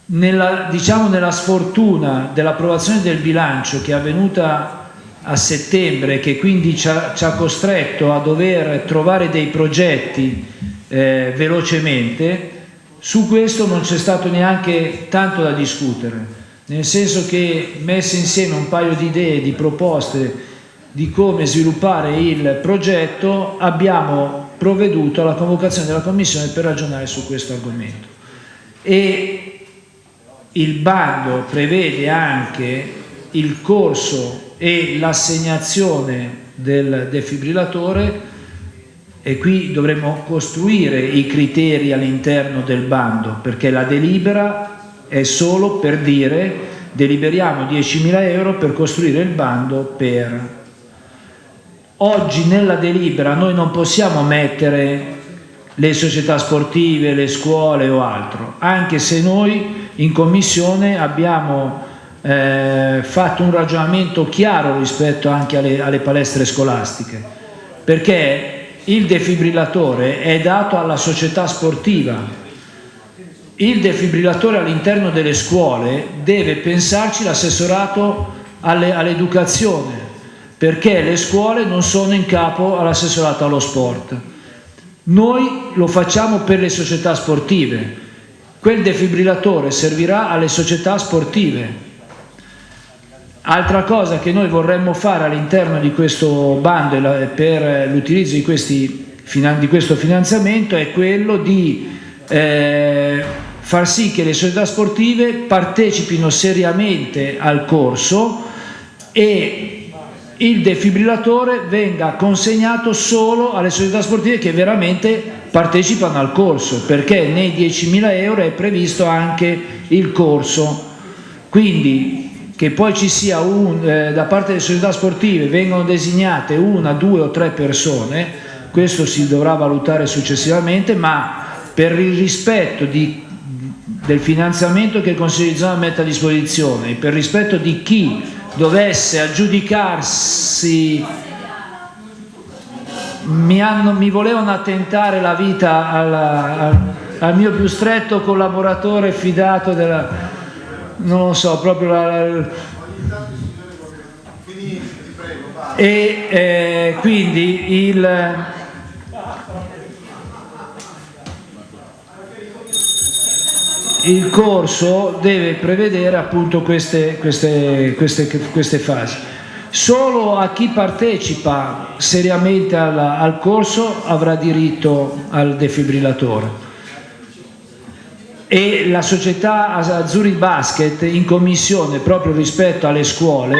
nella, diciamo nella sfortuna dell'approvazione del bilancio che è avvenuta a settembre che quindi ci ha, ci ha costretto a dover trovare dei progetti eh, velocemente, su questo non c'è stato neanche tanto da discutere, nel senso che messe insieme un paio di idee, di proposte di come sviluppare il progetto, abbiamo provveduto alla convocazione della Commissione per ragionare su questo argomento. E il bando prevede anche il corso e l'assegnazione del defibrillatore e qui dovremmo costruire i criteri all'interno del bando perché la delibera è solo per dire deliberiamo 10.000 euro per costruire il bando per. Oggi nella delibera noi non possiamo mettere le società sportive, le scuole o altro anche se noi in commissione abbiamo eh, fatto un ragionamento chiaro rispetto anche alle, alle palestre scolastiche perché il defibrillatore è dato alla società sportiva. Il defibrillatore all'interno delle scuole deve pensarci l'assessorato all'educazione, perché le scuole non sono in capo all'assessorato allo sport. Noi lo facciamo per le società sportive. Quel defibrillatore servirà alle società sportive, Altra cosa che noi vorremmo fare all'interno di questo bando per l'utilizzo di, di, questo finanziamento è quello di eh, far sì che le società sportive partecipino seriamente al corso e il defibrillatore venga consegnato solo alle società sportive che veramente partecipano al corso perché nei 10.000 euro è previsto anche il corso. Quindi che poi ci sia un, eh, da parte delle società sportive vengono designate una, due o tre persone, questo si dovrà valutare successivamente, ma per il rispetto di, del finanziamento che il Consiglio di zona mette a disposizione per rispetto di chi dovesse aggiudicarsi mi, hanno, mi volevano attentare la vita alla, al, al mio più stretto collaboratore fidato della, non lo so, proprio la, e eh, quindi il il corso deve prevedere appunto queste, queste, queste, queste fasi. Solo a chi partecipa seriamente al, al corso avrà diritto al defibrillatore e la società Azzurri Basket in commissione proprio rispetto alle scuole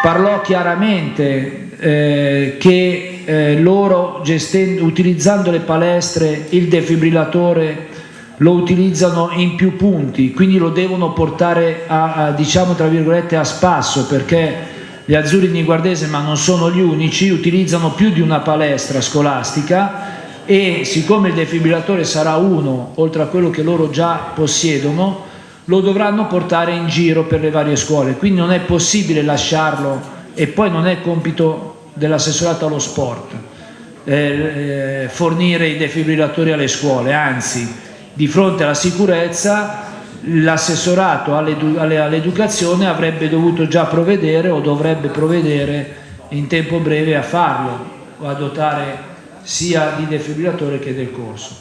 parlò chiaramente eh, che eh, loro utilizzando le palestre il defibrillatore lo utilizzano in più punti quindi lo devono portare a, a diciamo tra virgolette a spasso perché gli azzurri di Guardese ma non sono gli unici utilizzano più di una palestra scolastica e siccome il defibrillatore sarà uno oltre a quello che loro già possiedono lo dovranno portare in giro per le varie scuole. Quindi non è possibile lasciarlo e poi non è compito dell'assessorato allo sport eh, eh, fornire i defibrillatori alle scuole. Anzi di fronte alla sicurezza l'assessorato all'educazione avrebbe dovuto già provvedere o dovrebbe provvedere in tempo breve a farlo o a dotare sia di defibrillatore che del corso.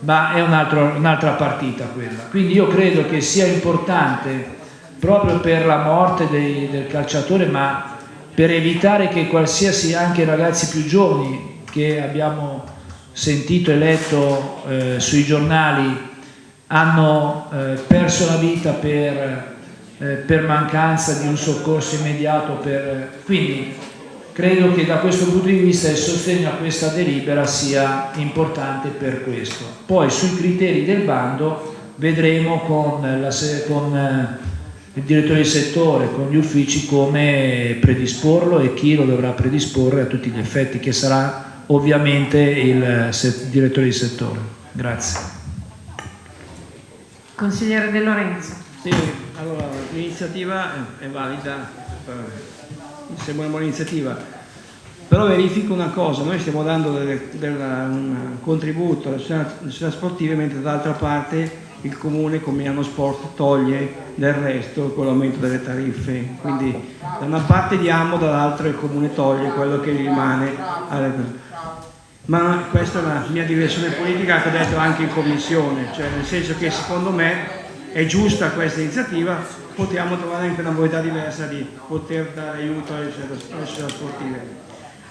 Ma è un'altra un partita quella. Quindi io credo che sia importante proprio per la morte dei, del calciatore ma per evitare che qualsiasi anche ragazzi più giovani che abbiamo sentito e letto eh, sui giornali hanno eh, perso la vita per, eh, per mancanza di un soccorso immediato per, quindi Credo che da questo punto di vista il sostegno a questa delibera sia importante per questo. Poi sui criteri del bando vedremo con, la, con eh, il direttore di settore, con gli uffici come predisporlo e chi lo dovrà predisporre a tutti gli effetti, che sarà ovviamente il direttore di settore. Grazie. Consigliere De Lorenzo. Sì, allora l'iniziativa è valida sembra una buona iniziativa, però verifico una cosa, noi stiamo dando delle, della, un contributo alle società sportive mentre dall'altra parte il comune con Milano Sport toglie del resto con l'aumento delle tariffe. Quindi da una parte diamo, dall'altra il comune toglie quello che rimane. Ma questa è la mia direzione politica che ho detto anche in commissione, cioè nel senso che secondo me è giusta questa iniziativa, potremmo trovare anche una modalità diversa di poter dare aiuto alle società sportive.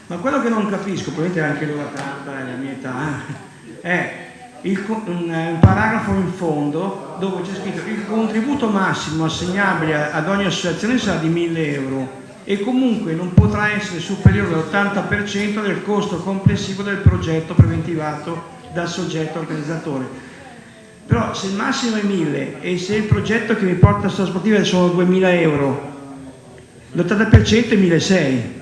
Ma quello che non capisco, probabilmente anche l'ora tarda e la mia età, è il, un, un, paragrafo in fondo dove c'è scritto il contributo massimo assegnabile ad ogni associazione sarà di 1000 euro e comunque non potrà essere superiore all'80% del costo complessivo del progetto preventivato dal soggetto organizzatore. Però se il massimo è 1000 e se il progetto che mi porta a sportiva sono 2000 euro, l'80% è 1600.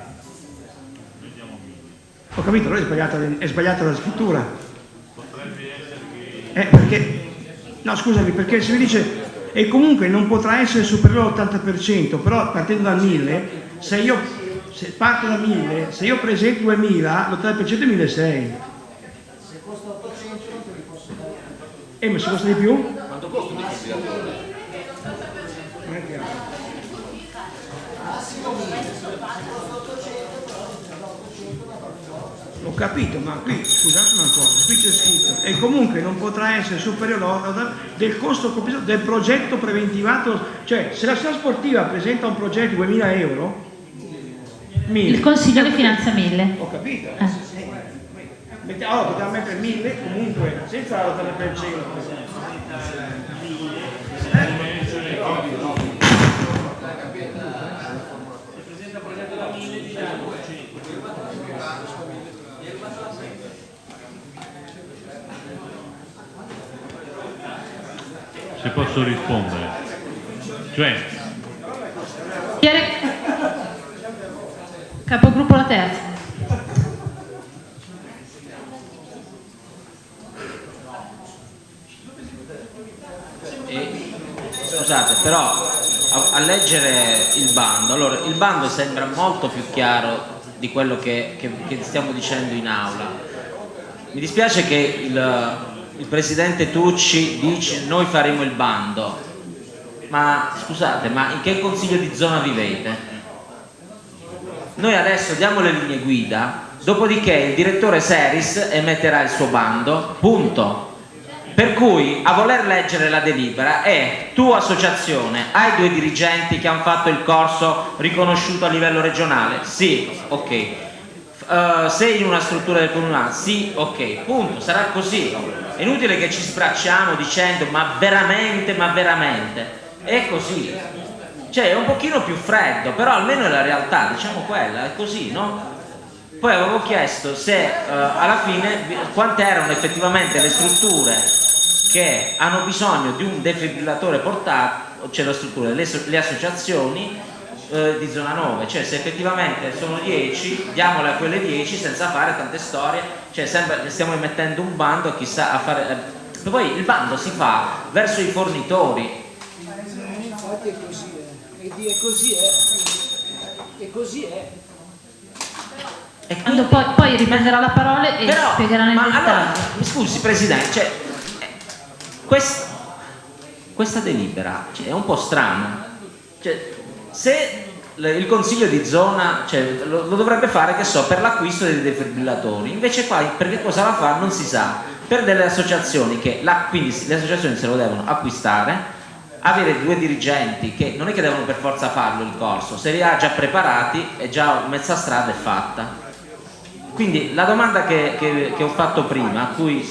Ho capito, allora è sbagliata, è sbagliata la scrittura. Eh, perché, no scusami, perché se mi dice e comunque non potrà essere superiore all'80%, però partendo da 1000, se io se parto da 1000, se io presento 2000, l'80% è 1600. Se costa 800 non te li posso dare. Eh, ma se costa di più? Quanto costa un chiaro. Massimo 1000. Ho capito, ma qui, scusate una cosa, qui c'è scritto, e comunque non potrà essere superiore del costo complessivo del progetto preventivato, cioè se la società sportiva presenta un progetto di 2000 euro, 1000. Il consiglio di finanza 1000. Ho capito. Eh. Allora potevamo mettere 1000 comunque, senza la 80%. se posso rispondere. Cioè... Capogruppo la terza. E, scusate, però a, a, leggere il bando, allora il bando sembra molto più chiaro di quello che, che, che stiamo dicendo in aula. Mi dispiace che il, il presidente Tucci dice noi faremo il bando ma scusate ma in che consiglio di zona vivete? noi adesso diamo le linee guida dopodiché il direttore Seris emetterà il suo bando punto per cui a voler leggere la delibera è tu associazione hai due dirigenti che hanno fatto il corso riconosciuto a livello regionale? sì, ok uh, sei in una struttura del comunale? sì, ok, punto, sarà così è inutile che ci sbracciamo dicendo ma veramente, ma veramente è così cioè è un pochino più freddo però almeno è la realtà, diciamo quella è così, no? poi avevo chiesto se uh, alla fine quante erano effettivamente le strutture che hanno bisogno di un defibrillatore portato cioè le, le associazioni eh, di zona 9 cioè se effettivamente sono 10 diamole a quelle 10 senza fare tante storie. Cioè sembra che stiamo emettendo un bando chissà a fare eh. poi il bando si fa verso i fornitori. Infatti è così eh. e così è e così è e quando poi, poi riprenderà la parola e però, spiegherà nel dettaglio. allora, scusi Presidente cioè, quest, questa delibera cioè, è un po' strana cioè, se il consiglio di zona cioè, lo, lo, dovrebbe fare che so, per l'acquisto dei defibrillatori. Invece qua per che cosa la fa? Non si sa. Per delle associazioni che la, quindi le associazioni se lo devono acquistare avere due dirigenti che non è che devono per forza farlo il corso se li ha già preparati e già mezza strada è fatta. Quindi la domanda che, che, che ho fatto prima a cui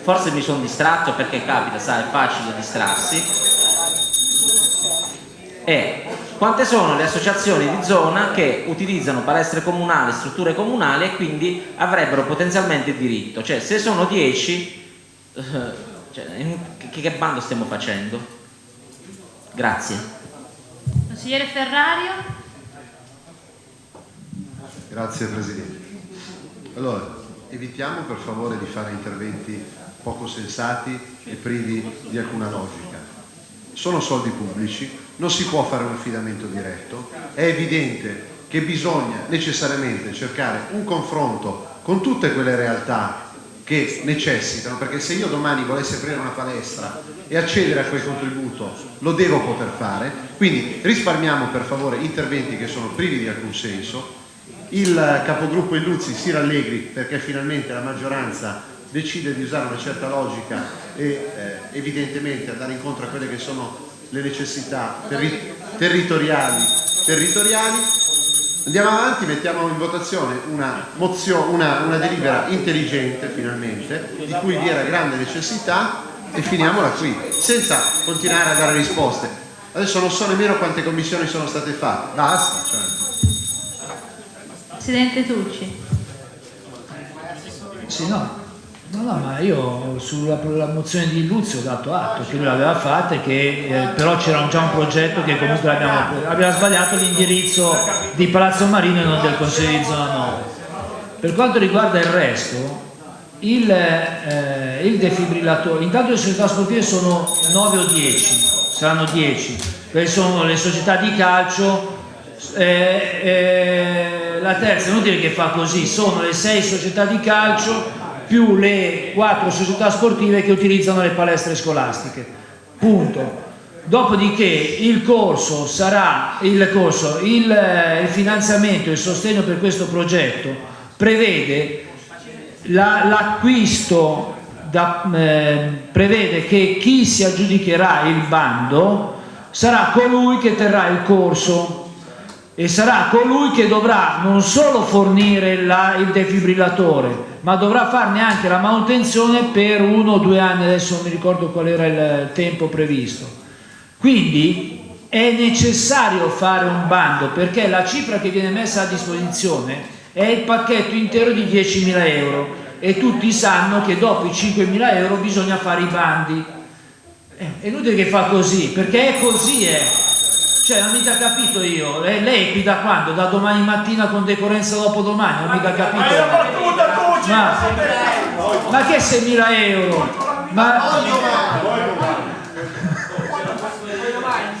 forse mi sono distratto perché capita, sa, è facile distrarsi è quante sono le associazioni di zona che utilizzano palestre comunali, strutture comunali e quindi avrebbero potenzialmente diritto? Cioè se sono 10 eh, cioè, che, che bando stiamo facendo? grazie. Consigliere Ferrario? Grazie Presidente. Allora evitiamo per favore di fare interventi poco sensati e privi di alcuna logica. Sono soldi pubblici non si può fare un affidamento diretto, è evidente che bisogna necessariamente cercare un confronto con tutte quelle realtà che necessitano, perché se io domani volessi aprire una palestra e accedere a quel contributo lo devo poter fare, quindi risparmiamo per favore interventi che sono privi di alcun senso, il capogruppo Illuzzi si rallegri perché finalmente la maggioranza decide di usare una certa logica e eh, evidentemente andare incontro a quelle che sono le necessità terri territoriali, territoriali. Andiamo avanti, mettiamo in votazione una, mozione, una, una delibera intelligente finalmente, di cui vi era grande necessità e finiamola qui, senza continuare a dare risposte. Adesso non so nemmeno quante commissioni sono state fatte, basta. Cioè. Presidente Tucci. Sì, no. No, no, ma io sulla la mozione di Luzio ho dato atto che lui l'aveva fatta e che eh, però c'era già un progetto che comunque abbiamo, abbiamo sbagliato l'indirizzo di Palazzo Marino e non del Consiglio di Zona 9. Per quanto riguarda il resto, il, eh, il defibrillatore, intanto le società sportive sono 9 o 10, saranno 10, perché sono le società di calcio, eh, eh, la terza, è inutile che fa così, sono le 6 società di calcio più le quattro società sportive che utilizzano le palestre scolastiche. Punto. Dopodiché il corso sarà, il, corso, il, il finanziamento, il sostegno per questo progetto prevede l'acquisto, eh, prevede che chi si aggiudicherà il bando sarà colui che terrà il corso e sarà colui che dovrà non solo fornire la, il defibrillatore ma dovrà farne anche la manutenzione per uno o due anni, adesso non mi ricordo qual era il tempo previsto. Quindi è necessario fare un bando perché la cifra che viene messa a disposizione è il pacchetto intero di 10.000 euro e tutti sanno che dopo i 5.000 euro bisogna fare i bandi. È inutile che fa così, perché è così. Eh. Cioè, non mica capito io. Lei, lei qui da quando? Da domani mattina con decorrenza dopo domani? Non mica capito. Ma, ma che 6.000 euro? Ma,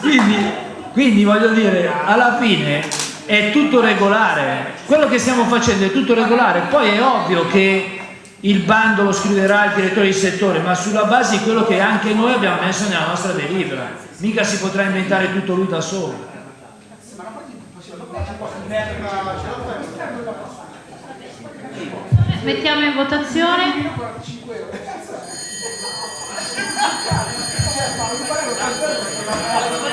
quindi, quindi voglio dire, alla fine è tutto regolare. Quello che stiamo facendo è tutto regolare. Poi è ovvio che il bando lo scriverà il direttore di settore, ma sulla base di quello che anche noi abbiamo messo nella nostra delibera mica si potrà inventare tutto lui da solo. Mettiamo in votazione. (laughs)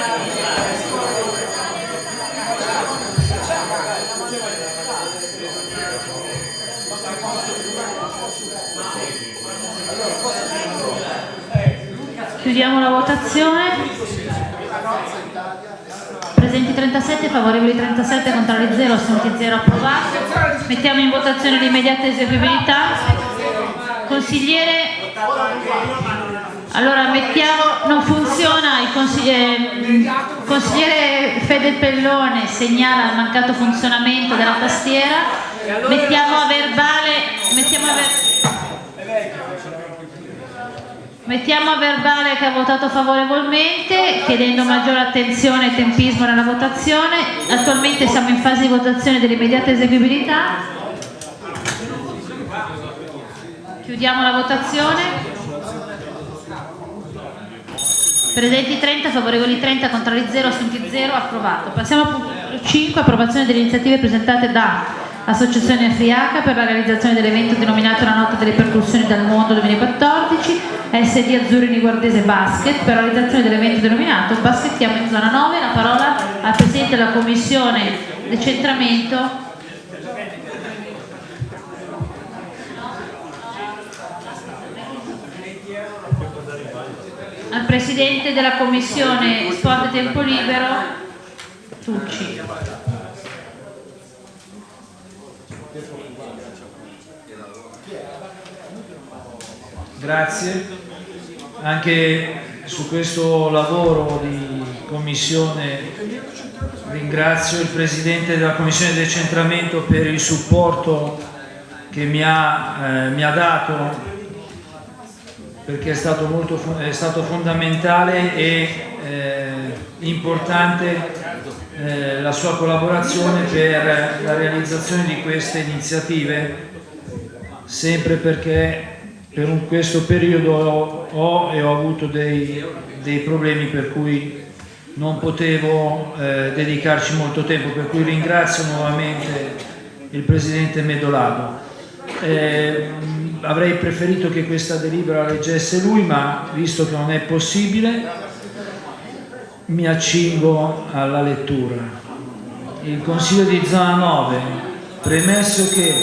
Chiudiamo la votazione. Presenti 37, favorevoli 37, contrari 0, assunti 0, approvato. Mettiamo in votazione l'immediata eseguibilità. Consigliere, allora mettiamo, non funziona, il consigliere, consigliere Fede Pellone segnala il mancato funzionamento della tastiera. Mettiamo a verbale, mettiamo a verbale Mettiamo a verbale che ha votato favorevolmente, chiedendo maggiore attenzione e tempismo nella votazione. Attualmente siamo in fase di votazione dell'immediata eseguibilità. Chiudiamo la votazione. Presenti 30, favorevoli 30, contrari 0, assunti 0, approvato. Passiamo al punto 5, approvazione delle iniziative presentate da Associazione Afriaca per la realizzazione dell'evento denominato La Notte delle Percussioni dal Mondo 2014, SD Azzurri Niguardese Basket per la realizzazione dell'evento denominato Baskettiamo in zona 9. La parola al Presidente della Commissione Decentramento. Al Presidente della Commissione Sport e Tempo Libero, Tucci. Grazie, anche su questo lavoro di commissione ringrazio il Presidente della Commissione decentramento per il supporto che mi ha, eh, mi ha dato perché è stato, molto, è stato fondamentale e eh, importante eh, la sua collaborazione per la realizzazione di queste iniziative sempre perché per questo periodo ho, ho e ho avuto dei, dei problemi per cui non potevo eh, dedicarci molto tempo, per cui ringrazio nuovamente il Presidente Medolago. Eh, avrei preferito che questa delibera leggesse lui, ma visto che non è possibile, mi accingo alla lettura. Il Consiglio di Zona 9, premesso che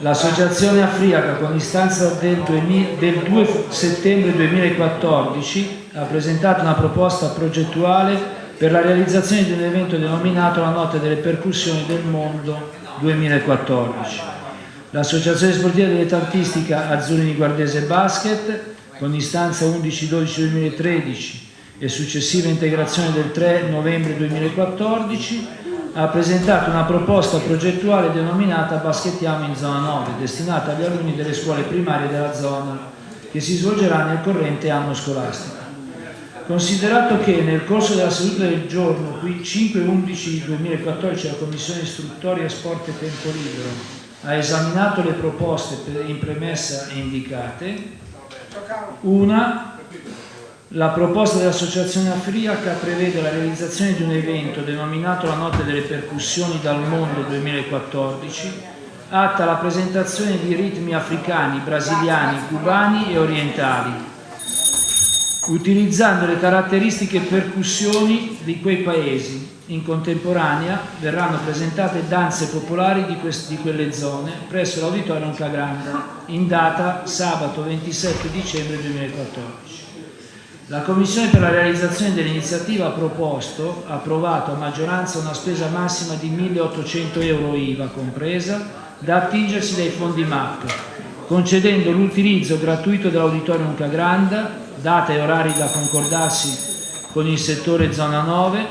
l'Associazione Afriaca con istanza del, 2000 del 2 settembre 2014 ha presentato una proposta progettuale per la realizzazione di un evento denominato la Notte delle Percussioni del Mondo 2014. L'Associazione Sportiva Dilettantistica Azzurrini Guardese Basket, con istanza 11-12-2013 e successiva integrazione del 3 novembre 2014, ha presentato una proposta progettuale denominata Baschettiamo in Zona 9, destinata agli alunni delle scuole primarie della zona, che si svolgerà nel corrente anno scolastico. Considerato che nel corso della seduta del giorno, qui 5-11-2014, la Commissione Istruttoria Sport e Tempo Libero ha esaminato le proposte in premessa indicate, una la proposta dell'Associazione Afriaca prevede la realizzazione di un evento denominato la Notte delle Percussioni dal Mondo 2014, atta alla presentazione di ritmi africani, brasiliani, cubani e orientali, utilizzando le caratteristiche percussioni di quei paesi. In contemporanea verranno presentate danze popolari di, di quelle zone presso l'Auditorium Cagranda, in data sabato 27 dicembre 2014. La Commissione per la realizzazione dell'iniziativa ha proposto, approvato a maggioranza una spesa massima di 1.800 euro IVA compresa, da attingersi dai fondi MAP, concedendo l'utilizzo gratuito dell'Auditorium Cagranda, data e orari da concordarsi con il settore zona 9,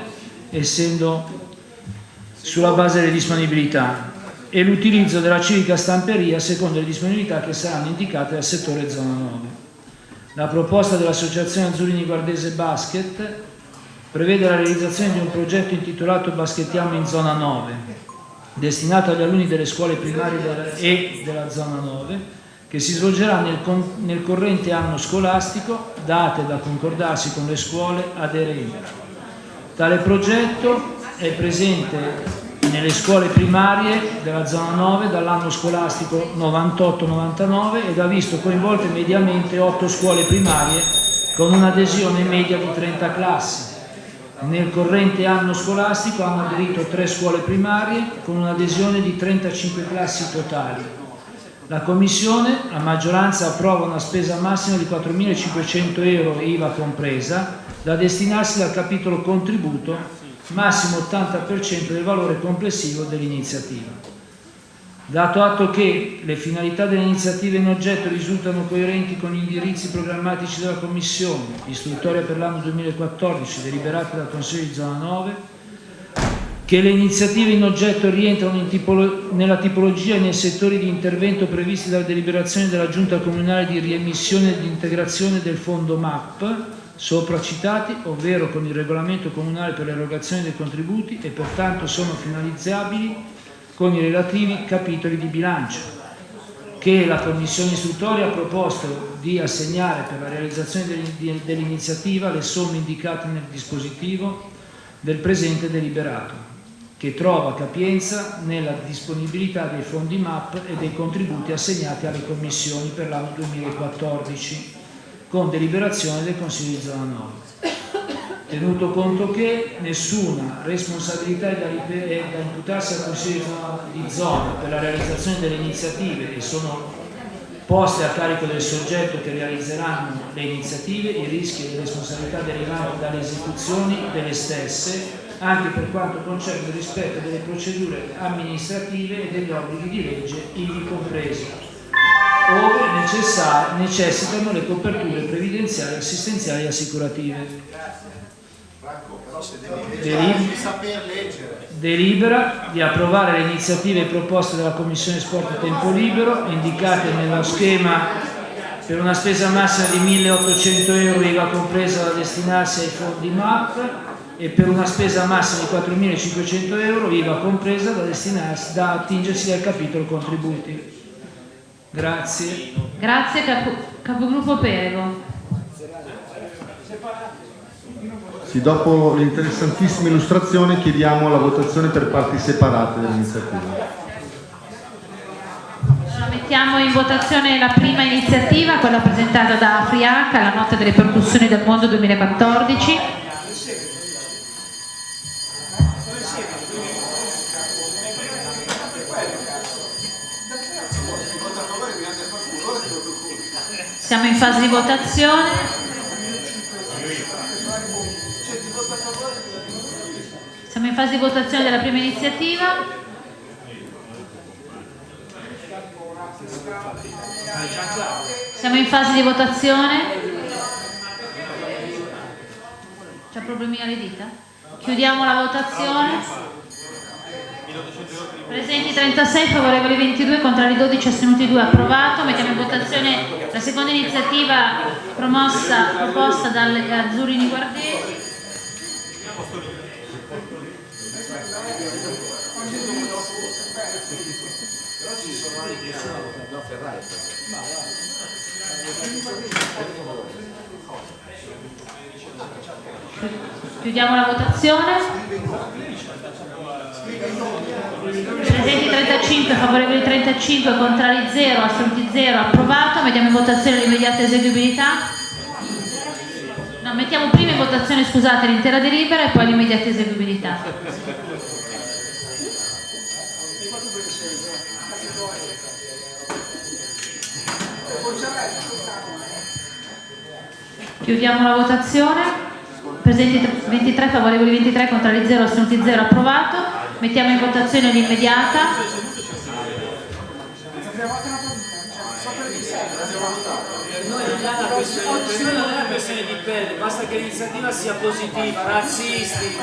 essendo sulla base delle disponibilità, e l'utilizzo della civica stamperia secondo le disponibilità che saranno indicate dal settore zona 9. La proposta dell'Associazione Azzurrini Guardese Basket prevede la realizzazione di un progetto intitolato Baschettiamo in zona 9, destinato agli alunni delle scuole primarie e della zona 9, che si svolgerà nel, nel corrente anno scolastico, date da concordarsi con le scuole aderenti. Tale progetto è presente nelle scuole primarie della zona 9 dall'anno scolastico 98-99 ed ha visto coinvolte mediamente 8 scuole primarie con un'adesione media di 30 classi. Nel corrente anno scolastico hanno aderito 3 scuole primarie con un'adesione di 35 classi totali. La Commissione a maggioranza approva una spesa massima di 4.500 euro IVA compresa da destinarsi dal capitolo contributo massimo 80% del valore complessivo dell'iniziativa. Dato atto che le finalità delle iniziative in oggetto risultano coerenti con gli indirizzi programmatici della Commissione, istruttoria per l'anno 2014 deliberata dal Consiglio di Zona 9, che le iniziative in oggetto rientrano in tipolo- nella tipologia e nei settori di intervento previsti dalla deliberazione della Giunta Comunale di riemissione e di integrazione del fondo MAP, sopra citati, ovvero con il regolamento comunale per l'erogazione dei contributi e pertanto sono finalizzabili con i relativi capitoli di bilancio, che la Commissione istruttoria ha proposto di assegnare per la realizzazione dell'in- dell'iniziativa le somme indicate nel dispositivo del presente deliberato, che trova capienza nella disponibilità dei fondi MAP e dei contributi assegnati alle commissioni per l'anno 2014 con deliberazione del Consiglio di zona 9. Tenuto conto che nessuna responsabilità è da, è da imputarsi al Consiglio di zona- di zona per la realizzazione delle iniziative che sono poste a carico del soggetto che realizzeranno le iniziative, i rischi e le responsabilità derivanti dalle esecuzioni delle stesse, anche per quanto concerne il rispetto delle procedure amministrative e degli obblighi di legge ivi compresi, ove necessitano le coperture previdenziali, assistenziali e assicurative. Delib- delibera di approvare le iniziative proposte dalla Commissione Sport e Tempo Libero indicate nello schema per una spesa massima di 1.800 euro IVA compresa da destinarsi ai fondi MAP e per una spesa massima di 4.500 euro IVA compresa da da attingersi dal capitolo contributi. Grazie. Grazie, Capogruppo Perego. Sì, dopo l'interessantissima illustrazione chiediamo la votazione per parti separate dell'iniziativa. Allora, mettiamo in votazione la prima iniziativa, quella presentata da Afriaca, la nota delle percussioni del mondo 2014. Siamo in fase di votazione. Siamo in fase di votazione della prima iniziativa. Siamo in fase di votazione. C'è problemi alle dita? Chiudiamo la votazione. Presenti 36, favorevoli 22, contrari 12, astenuti 2, approvato. Mettiamo in votazione la seconda iniziativa promossa, proposta dalle Azzurini Guardesi. Chiudiamo la votazione. Presenti 35, favorevoli 35, contrari 0, astenuti 0, approvato. Mettiamo in votazione l'immediata eseguibilità. No, mettiamo prima in votazione, scusate, l'intera delibera e poi l'immediata eseguibilità. Chiudiamo la votazione. Presenti 23, favorevoli 23, contrari 0, astenuti 0, approvato. Mettiamo in votazione l'immediata. Non è una questione, di pelle, basta che l'iniziativa sia positiva, razzisti.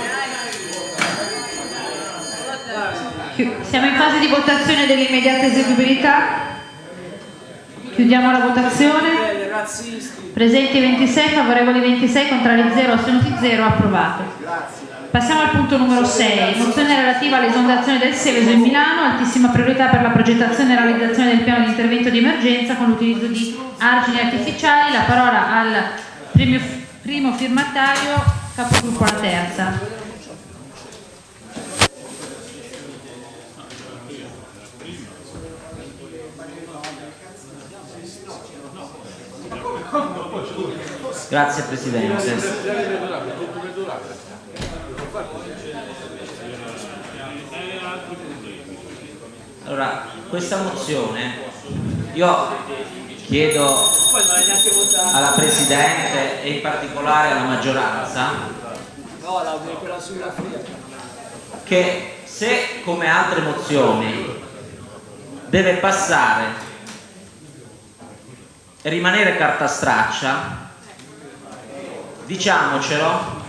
Siamo in fase di votazione dell'immediata eseguibilità. Chiudiamo la votazione. Presenti 26, favorevoli 26, contrari 0, astenuti 0, approvato. Passiamo al punto numero 6, mozione relativa all'esondazione del Seveso in Milano, altissima priorità per la progettazione e realizzazione del piano di intervento di emergenza con l'utilizzo di argini artificiali. La parola al primo, primo firmatario, capogruppo alla terza. Grazie Presidente. Allora, questa mozione io chiedo alla Presidente e in particolare alla maggioranza che se come altre mozioni deve passare e rimanere carta straccia, diciamocelo,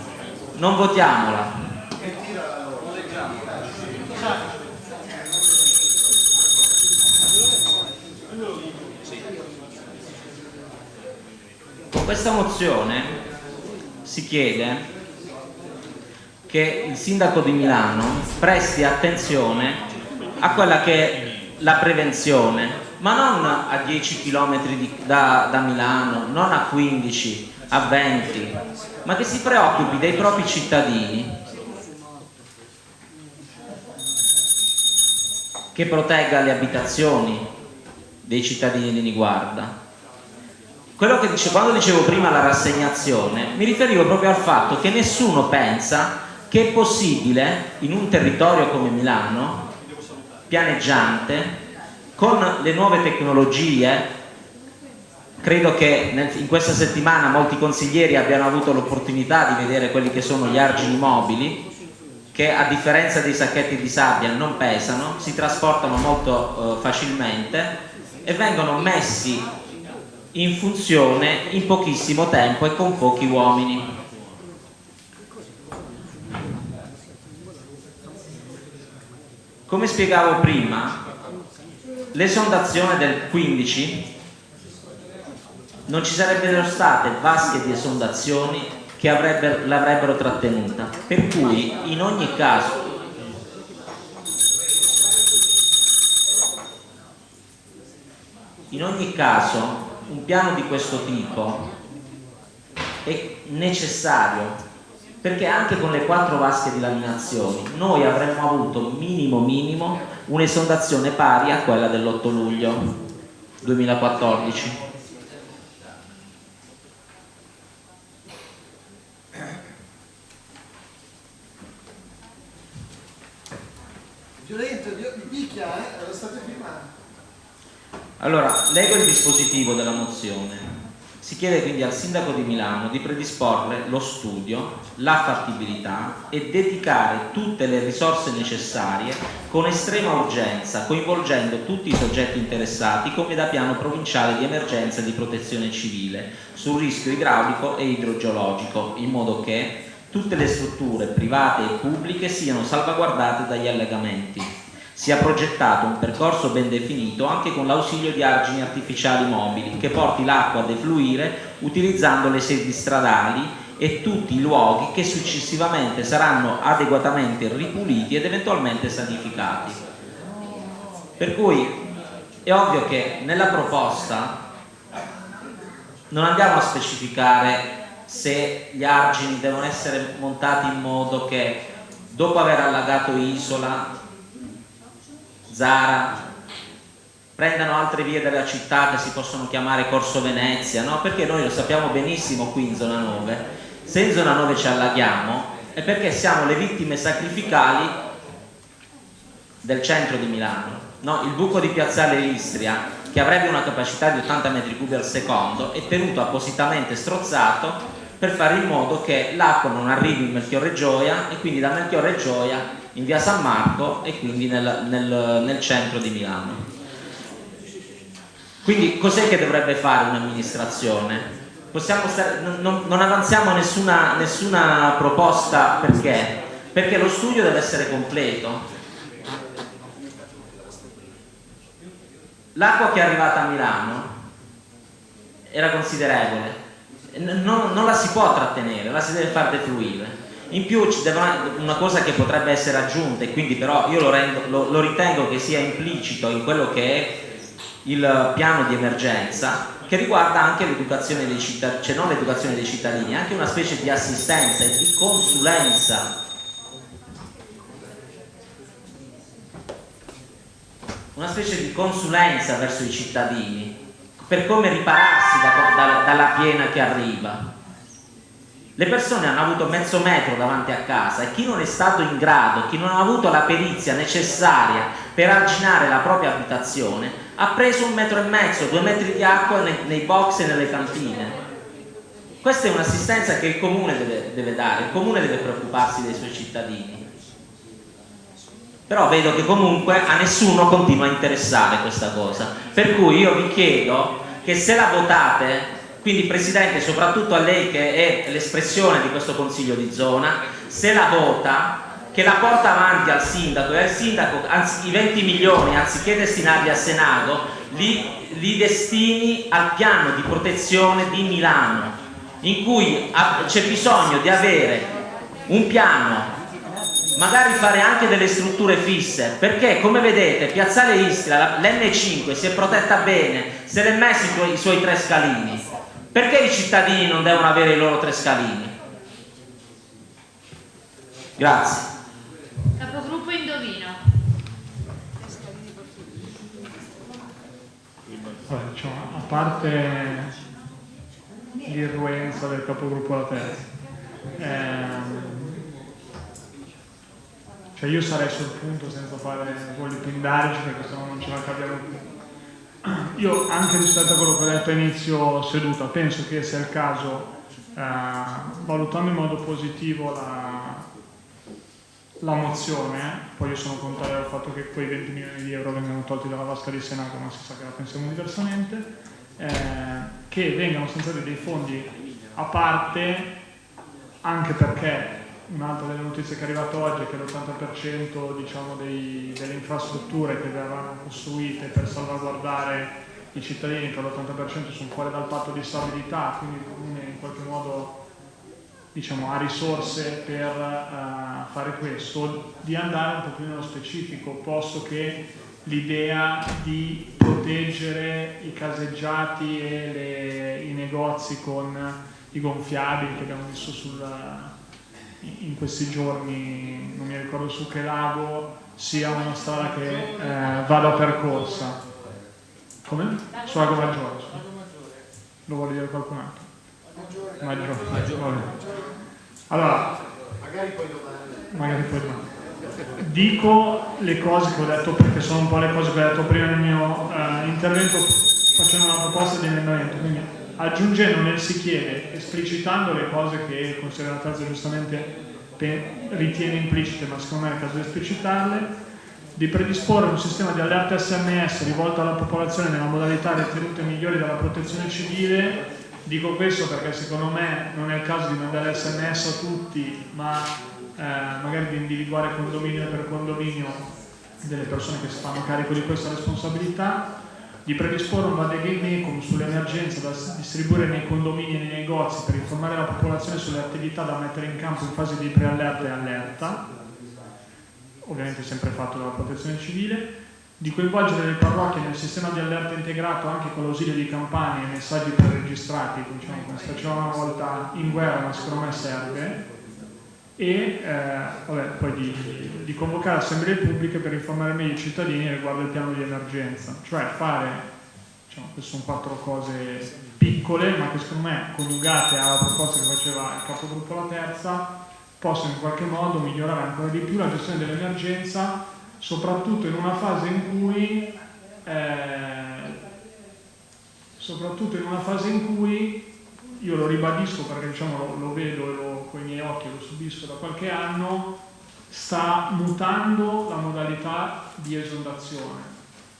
non votiamola. Con questa mozione si chiede che il sindaco di Milano presti attenzione a quella che è la prevenzione, ma non a 10 km da, da Milano, non a 15, a 20, ma che si preoccupi dei propri cittadini, che protegga le abitazioni dei cittadini di Niguarda. Quello che dice, quando dicevo prima la rassegnazione, mi riferivo proprio al fatto che nessuno pensa che è possibile in un territorio come Milano, pianeggiante, con le nuove tecnologie, credo che in questa settimana molti consiglieri abbiano avuto l'opportunità di vedere quelli che sono gli argini mobili, che a differenza dei sacchetti di sabbia non pesano, si trasportano molto eh, facilmente e vengono messi in funzione in pochissimo tempo e con pochi uomini. Come spiegavo prima, l'esondazione del 15 non ci sarebbero state vasche di esondazioni che avrebbe- l'avrebbero trattenuta, per cui in ogni caso in ogni caso un piano di questo tipo è necessario perché anche con le quattro vasche di laminazioni noi avremmo avuto minimo minimo un'esondazione pari a quella dell'8 luglio 2014 Violento, di picchia, eh? Lo state filmando. Allora, leggo il dispositivo della mozione. Si chiede quindi al Sindaco di Milano di predisporre lo studio, la fattibilità e dedicare tutte le risorse necessarie con estrema urgenza, coinvolgendo tutti i soggetti interessati come da piano provinciale di emergenza e di protezione civile sul rischio idraulico e idrogeologico, in modo che tutte le strutture private e pubbliche siano salvaguardate dagli allegamenti sia progettato un percorso ben definito anche con l'ausilio di argini artificiali mobili che porti l'acqua a defluire utilizzando le sedi stradali e tutti i luoghi che successivamente saranno adeguatamente ripuliti ed eventualmente sanificati. Per cui è ovvio che nella proposta non andiamo a specificare se gli argini devono essere montati in modo che dopo aver allagato Isola Zara, prendano altre vie della città che si possono chiamare Corso Venezia, no? perché noi lo sappiamo benissimo qui in zona 9, se in zona 9 ci allaghiamo è perché siamo le vittime sacrificali del centro di Milano. No? Il buco di Piazzale Istria, che avrebbe una capacità di 80 metri cubi al secondo, è tenuto appositamente strozzato per fare in modo che l'acqua non arrivi in Melchiorre Gioia e quindi da Melchiorre Gioia in via San Marco e quindi nel, nel, nel centro di Milano. Quindi cos'è che dovrebbe fare un'amministrazione? Non, non, avanziamo nessuna, nessuna proposta perché? Perché lo studio deve essere completo. L'acqua che è arrivata a Milano era considerevole, non, non la si può trattenere, la si deve far defluire in più una cosa che potrebbe essere aggiunta e quindi però io lo, rendo, lo, lo ritengo che sia implicito in quello che è il piano di emergenza che riguarda anche l'educazione dei cittadini, cioè non l'educazione dei cittadini, anche una specie di assistenza e di consulenza. Una specie di consulenza verso i cittadini per come ripararsi da, da, dalla piena che arriva le persone hanno avuto mezzo metro davanti a casa e chi non è stato in grado, chi non ha avuto la perizia necessaria per arginare la propria abitazione, ha preso un metro e mezzo, due metri di acqua nei, nei box e nelle cantine. Questa è un'assistenza che il comune deve, deve dare, il comune deve preoccuparsi dei suoi cittadini. Però vedo che comunque a nessuno continua a interessare questa cosa. Per cui io vi chiedo che se la votate quindi Presidente, soprattutto a lei che è l'espressione di questo Consiglio di zona, se la vota, che la porta avanti al Sindaco e al Sindaco anzi, i 20 milioni, anziché destinarli a Senato, li, li destini al piano di protezione di Milano, in cui c'è bisogno di avere un piano magari fare anche delle strutture fisse perché come vedete Piazzale Istria l'N5 si è protetta bene se l'è messo i suoi tre scalini perché i cittadini non devono avere i loro tre scalini? Grazie. Capogruppo Indovino. Vabbè, diciamo, a parte l'irruenza del capogruppo La Terza, ehm, cioè io sarei sul punto senza fare voli pindarici perché sennò non ce la capiamo più io anche rispetto a quello che ho detto a inizio seduta, penso che sia il caso, eh, valutando in modo positivo la, la mozione, poi io sono contrario al fatto che quei 20 milioni di euro vengano tolti dalla vasca di Senato, ma si sa che la pensiamo diversamente, eh, che vengano stanziati dei fondi a parte anche perché Un'altra delle notizie che è arrivata oggi è che l'80% diciamo, delle infrastrutture che verranno costruite per salvaguardare i cittadini per l'80% sono fuori dal patto di stabilità, quindi il comune in qualche modo diciamo, ha risorse per uh, fare questo, di andare un po' più nello specifico, posto che l'idea di proteggere i caseggiati e le- i negozi con i gonfiabili che abbiamo visto sulla- in questi giorni, non mi ricordo su che lago, sia una strada che eh, vada percorsa. Come? Su Lago Maggiore. scusa. Lo vuole dire qualcun altro? Maggiore. Maggiore. Allora, Magari poi domani. magari poi domani. Dico le cose che ho detto perché sono un po' le cose che ho detto prima nel mio eh, intervento facendo una proposta di emendamento. Quindi aggiungendo nel si chiede, esplicitando le cose che il Consiglio della Terza giustamente ritiene implicite, ma secondo me è il caso di esplicitarle, di predisporre un sistema di alerte SMS rivolto alla popolazione nella modalità ritenute migliori dalla protezione civile. Dico questo perché secondo me non è il caso di mandare SMS a tutti, ma eh, magari di individuare condominio per condominio delle persone che si fanno carico di questa responsabilità, di predisporre un vademecum sull'emergenza da distribuire nei condomini e nei negozi per informare la popolazione sulle attività da mettere in campo in fase di preallerta e allerta, ovviamente sempre fatto dalla protezione civile, di coinvolgere le parrocchie nel sistema di allerta integrato anche con l'ausilio di campane e messaggi preregistrati, diciamo come si faceva una volta in guerra, ma secondo me serve, e eh, vabbè, poi di, di convocare assemblee pubbliche per informare meglio i cittadini riguardo il piano di emergenza, cioè fare, diciamo, queste sono quattro cose piccole, ma che secondo me coniugate alla proposta che faceva il capogruppo la terza, possono in qualche modo migliorare ancora di più la gestione dell'emergenza, soprattutto in una fase in cui eh, soprattutto in una fase in cui io lo ribadisco perché diciamo, lo, lo vedo e lo, con i miei occhi lo subisco da qualche anno, sta mutando la modalità di esondazione,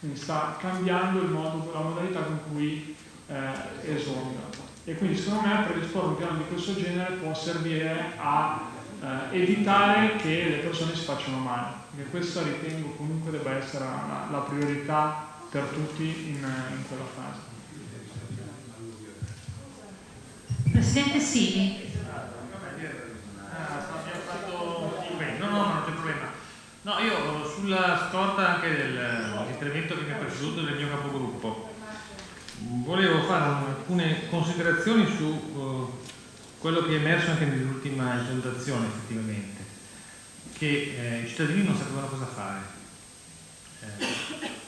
quindi sta cambiando modo, la modalità con cui eh, esonda. E quindi secondo me predisporre un piano di questo genere può servire a eh, evitare che le persone si facciano male, perché questa ritengo comunque debba essere la, la priorità per tutti in, in quella fase. Presidente Sini. No, no, non c'è problema. No, io sulla scorta anche dell'intervento che mi ha preceduto del mio capogruppo, volevo fare alcune considerazioni su eh, quello che è emerso anche nell'ultima esondazione effettivamente, che eh, i cittadini non sapevano cosa fare. Eh,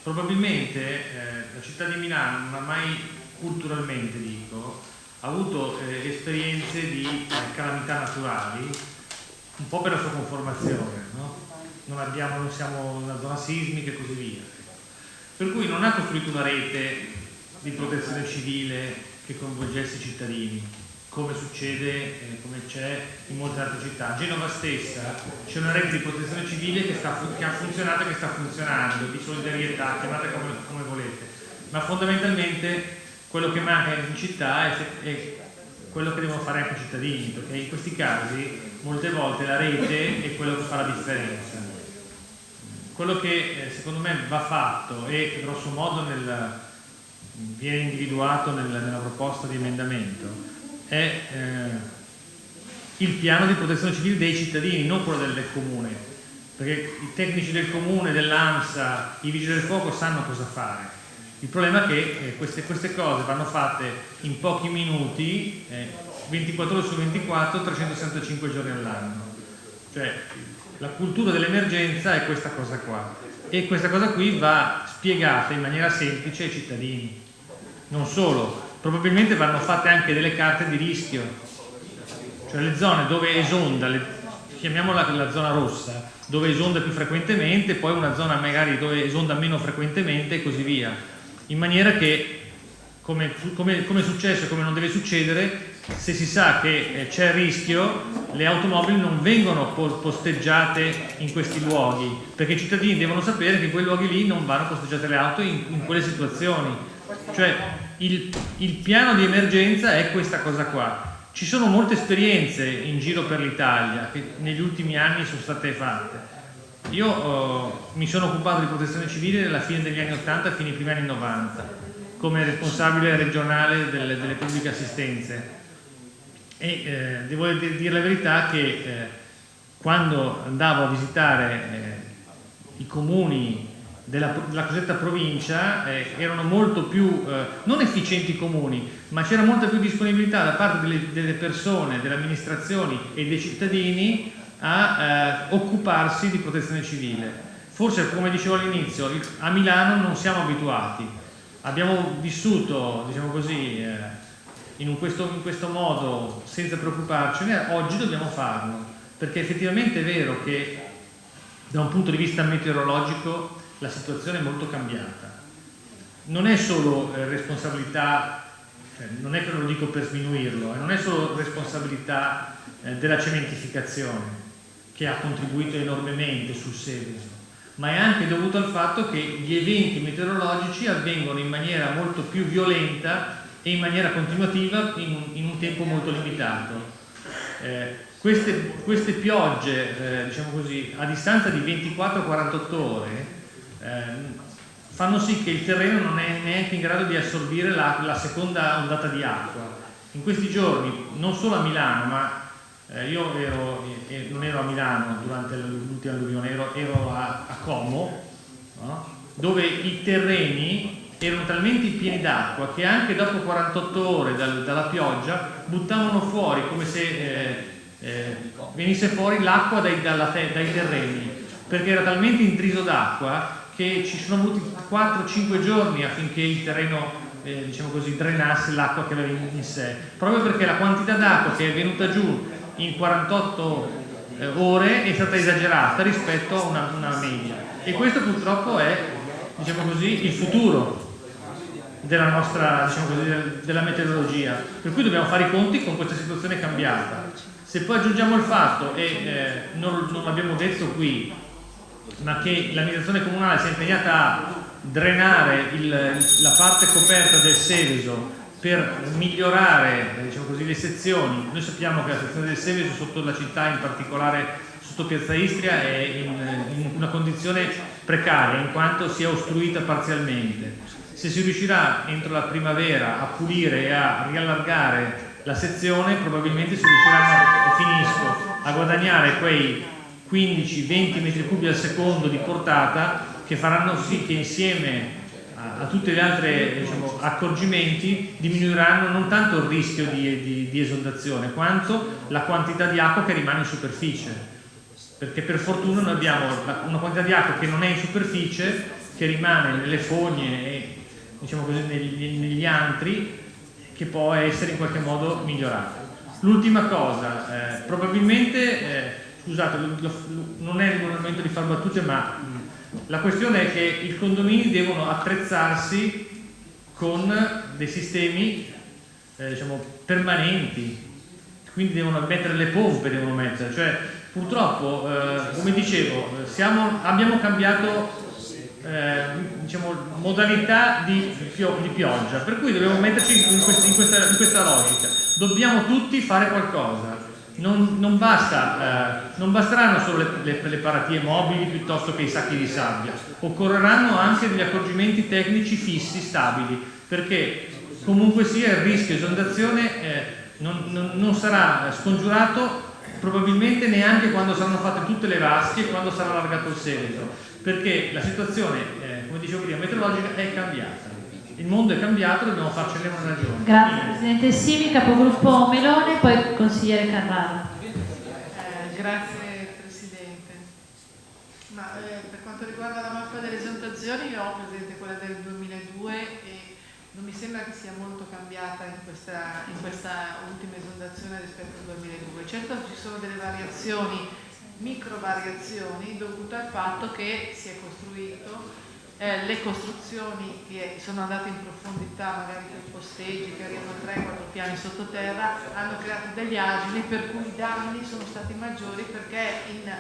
probabilmente eh, la città di Milano, ma mai culturalmente dico, ha avuto eh, esperienze di calamità naturali un po' per la sua conformazione, no? non, abbiamo, non siamo una zona sismica e così via. Per cui non ha costruito una rete di protezione civile che coinvolgesse i cittadini, come succede, eh, come c'è in molte altre città. A Genova stessa c'è una rete di protezione civile che, sta, che ha funzionato e che sta funzionando, di solidarietà, chiamate come, come volete, ma fondamentalmente quello che manca in città è, è quello che devono fare anche i cittadini, perché in questi casi molte volte la rete è quello che fa la differenza. Quello che eh, secondo me va fatto e grosso modo nel, viene individuato nel, nella proposta di emendamento è eh, il piano di protezione civile dei cittadini, non quello del, del comune, perché i tecnici del comune, dell'ANSA, i vigili del fuoco sanno cosa fare. Il problema è che eh, queste, queste, cose vanno fatte in pochi minuti, eh, 24 ore su 24, 365 giorni all'anno. Cioè la cultura dell'emergenza è questa cosa qua e questa cosa qui va spiegata in maniera semplice ai cittadini. Non solo, probabilmente vanno fatte anche delle carte di rischio, cioè le zone dove esonda, le, chiamiamola la zona rossa, dove esonda più frequentemente, poi una zona magari dove esonda meno frequentemente e così via, in maniera che, come, come, come è successo e come non deve succedere, se si sa che eh, c'è il rischio, le automobili non vengono posteggiate in questi luoghi, perché i cittadini devono sapere che in quei luoghi lì non vanno posteggiate le auto in, in quelle situazioni. Cioè il, il piano di emergenza è questa cosa qua. Ci sono molte esperienze in giro per l'Italia che negli ultimi anni sono state fatte. Io oh, mi sono occupato di protezione civile nella fine degli anni 80 fino ai primi anni 90 come responsabile regionale delle, delle pubbliche assistenze. E eh, devo dire la verità che eh, quando andavo a visitare eh, i comuni della, della cosiddetta provincia eh, erano molto più, eh, non efficienti i comuni, ma c'era molta più disponibilità da parte delle, delle persone, delle amministrazioni e dei cittadini a eh, occuparsi di protezione civile. Forse, come dicevo all'inizio, a Milano non siamo abituati, abbiamo vissuto, diciamo così, eh, in questo, in questo modo senza preoccuparcene, oggi dobbiamo farlo, perché effettivamente è vero che da un punto di vista meteorologico la situazione è molto cambiata. Non è solo eh, responsabilità, cioè, non è che lo dico per sminuirlo, eh, non è solo responsabilità eh, della cementificazione che ha contribuito enormemente sul Seveso, ma è anche dovuto al fatto che gli eventi meteorologici avvengono in maniera molto più violenta e in maniera continuativa in un, in un tempo molto limitato. Eh, queste, queste, piogge, eh, diciamo così, a distanza di 24-48 ore, eh, fanno sì che il terreno non è neanche in grado di assorbire la, la seconda ondata di acqua. In questi giorni, non solo a Milano, ma eh, io ero, eh, non ero a Milano durante l'ultima alluvione, ero, ero a, a, Como, no? dove i terreni erano talmente pieni d'acqua che anche dopo 48 ore dal, dalla pioggia buttavano fuori come se eh, eh, venisse fuori l'acqua dai, dai, terreni perché era talmente intriso d'acqua che ci sono voluti 4-5 giorni affinché il terreno eh, diciamo così, drenasse l'acqua che aveva in, in sé proprio perché la quantità d'acqua che è venuta giù in 48 eh, ore è stata esagerata rispetto a una, una media. E questo purtroppo è diciamo così, il futuro della nostra diciamo così, della meteorologia. Per cui dobbiamo fare i conti con questa situazione cambiata. Se poi aggiungiamo il fatto e eh, non, non l'abbiamo detto qui ma che l'amministrazione comunale si è impegnata a drenare il, la parte coperta del Seveso per migliorare diciamo così, le sezioni. Noi sappiamo che la sezione del Seveso sotto la città in particolare sotto Piazza Istria è in, in una condizione precaria in quanto si è ostruita parzialmente. Se si riuscirà entro la primavera a pulire e a riallargare la sezione probabilmente si riusciranno, e finisco, a guadagnare quei 15-20 metri cubi al secondo di portata che faranno sì che insieme a, tutti gli altri diciamo, accorgimenti diminuiranno non tanto il rischio di, di, di esondazione quanto la quantità di acqua che rimane in superficie perché per fortuna noi abbiamo una quantità di acqua che non è in superficie che rimane nelle fogne e diciamo così, negli, negli antri che può essere in qualche modo migliorato. L'ultima cosa, eh, probabilmente, eh, scusate, non è il momento di fare battute, ma la questione è che i condomini devono attrezzarsi con dei sistemi eh, diciamo, permanenti, quindi devono mettere le pompe, devono mettere, cioè purtroppo, eh, come dicevo, siamo, abbiamo cambiato eh, diciamo, modalità di, di, pioggia, per cui dobbiamo metterci in, quest in, questa, in questa, logica. Dobbiamo tutti fare qualcosa. Non, non, basta, eh, non basteranno solo le, le, le, paratie mobili piuttosto che i sacchi di sabbia, occorreranno anche degli accorgimenti tecnici fissi, stabili, perché comunque sia il rischio esondazione eh, non, non, sarà scongiurato probabilmente neanche quando saranno fatte tutte le vasche e quando sarà allargato il seguito perché la situazione, eh, come dicevo prima, meteorologica è cambiata. Il mondo è cambiato, dobbiamo farcene una ragione. Grazie Presidente Simi, capogruppo Melone, poi consigliere Carrara. Eh, grazie Presidente. Ma, eh, per quanto riguarda la mappa delle esondazioni, io ho presente quella del 2002 e non mi sembra che sia molto cambiata in questa, in questa ultima esondazione rispetto al 2002. Certo ci sono delle variazioni micro variazioni dovute al fatto che si è costruito eh, le costruzioni che sono andate in profondità, magari con posteggi che arrivano a 3-4 piani sottoterra, hanno creato degli agili per cui i danni sono stati maggiori perché in,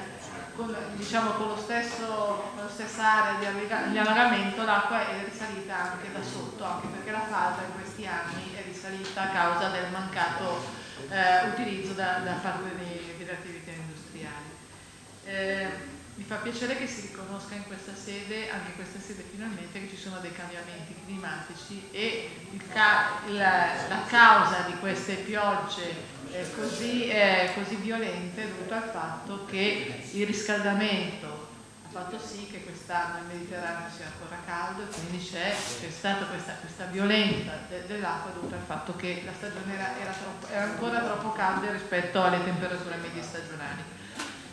con, diciamo, con, lo stesso, con la stessa area di allagamento l'acqua è risalita anche da sotto, anche perché la falda in questi anni è risalita a causa del mancato eh, utilizzo da, da parte delle attività industriali. Eh, mi fa piacere che si riconosca in questa sede, anche in questa sede finalmente, che ci sono dei cambiamenti climatici e ca la, la, causa di queste piogge eh, così, eh, così violente è dovuta al fatto che il riscaldamento fatto sì che quest'anno il Mediterraneo sia ancora caldo e quindi c'è, stata questa, questa violenza de, dell'acqua dovuta al fatto che la stagione era, era, troppo, era, ancora troppo calda rispetto alle temperature medie stagionali.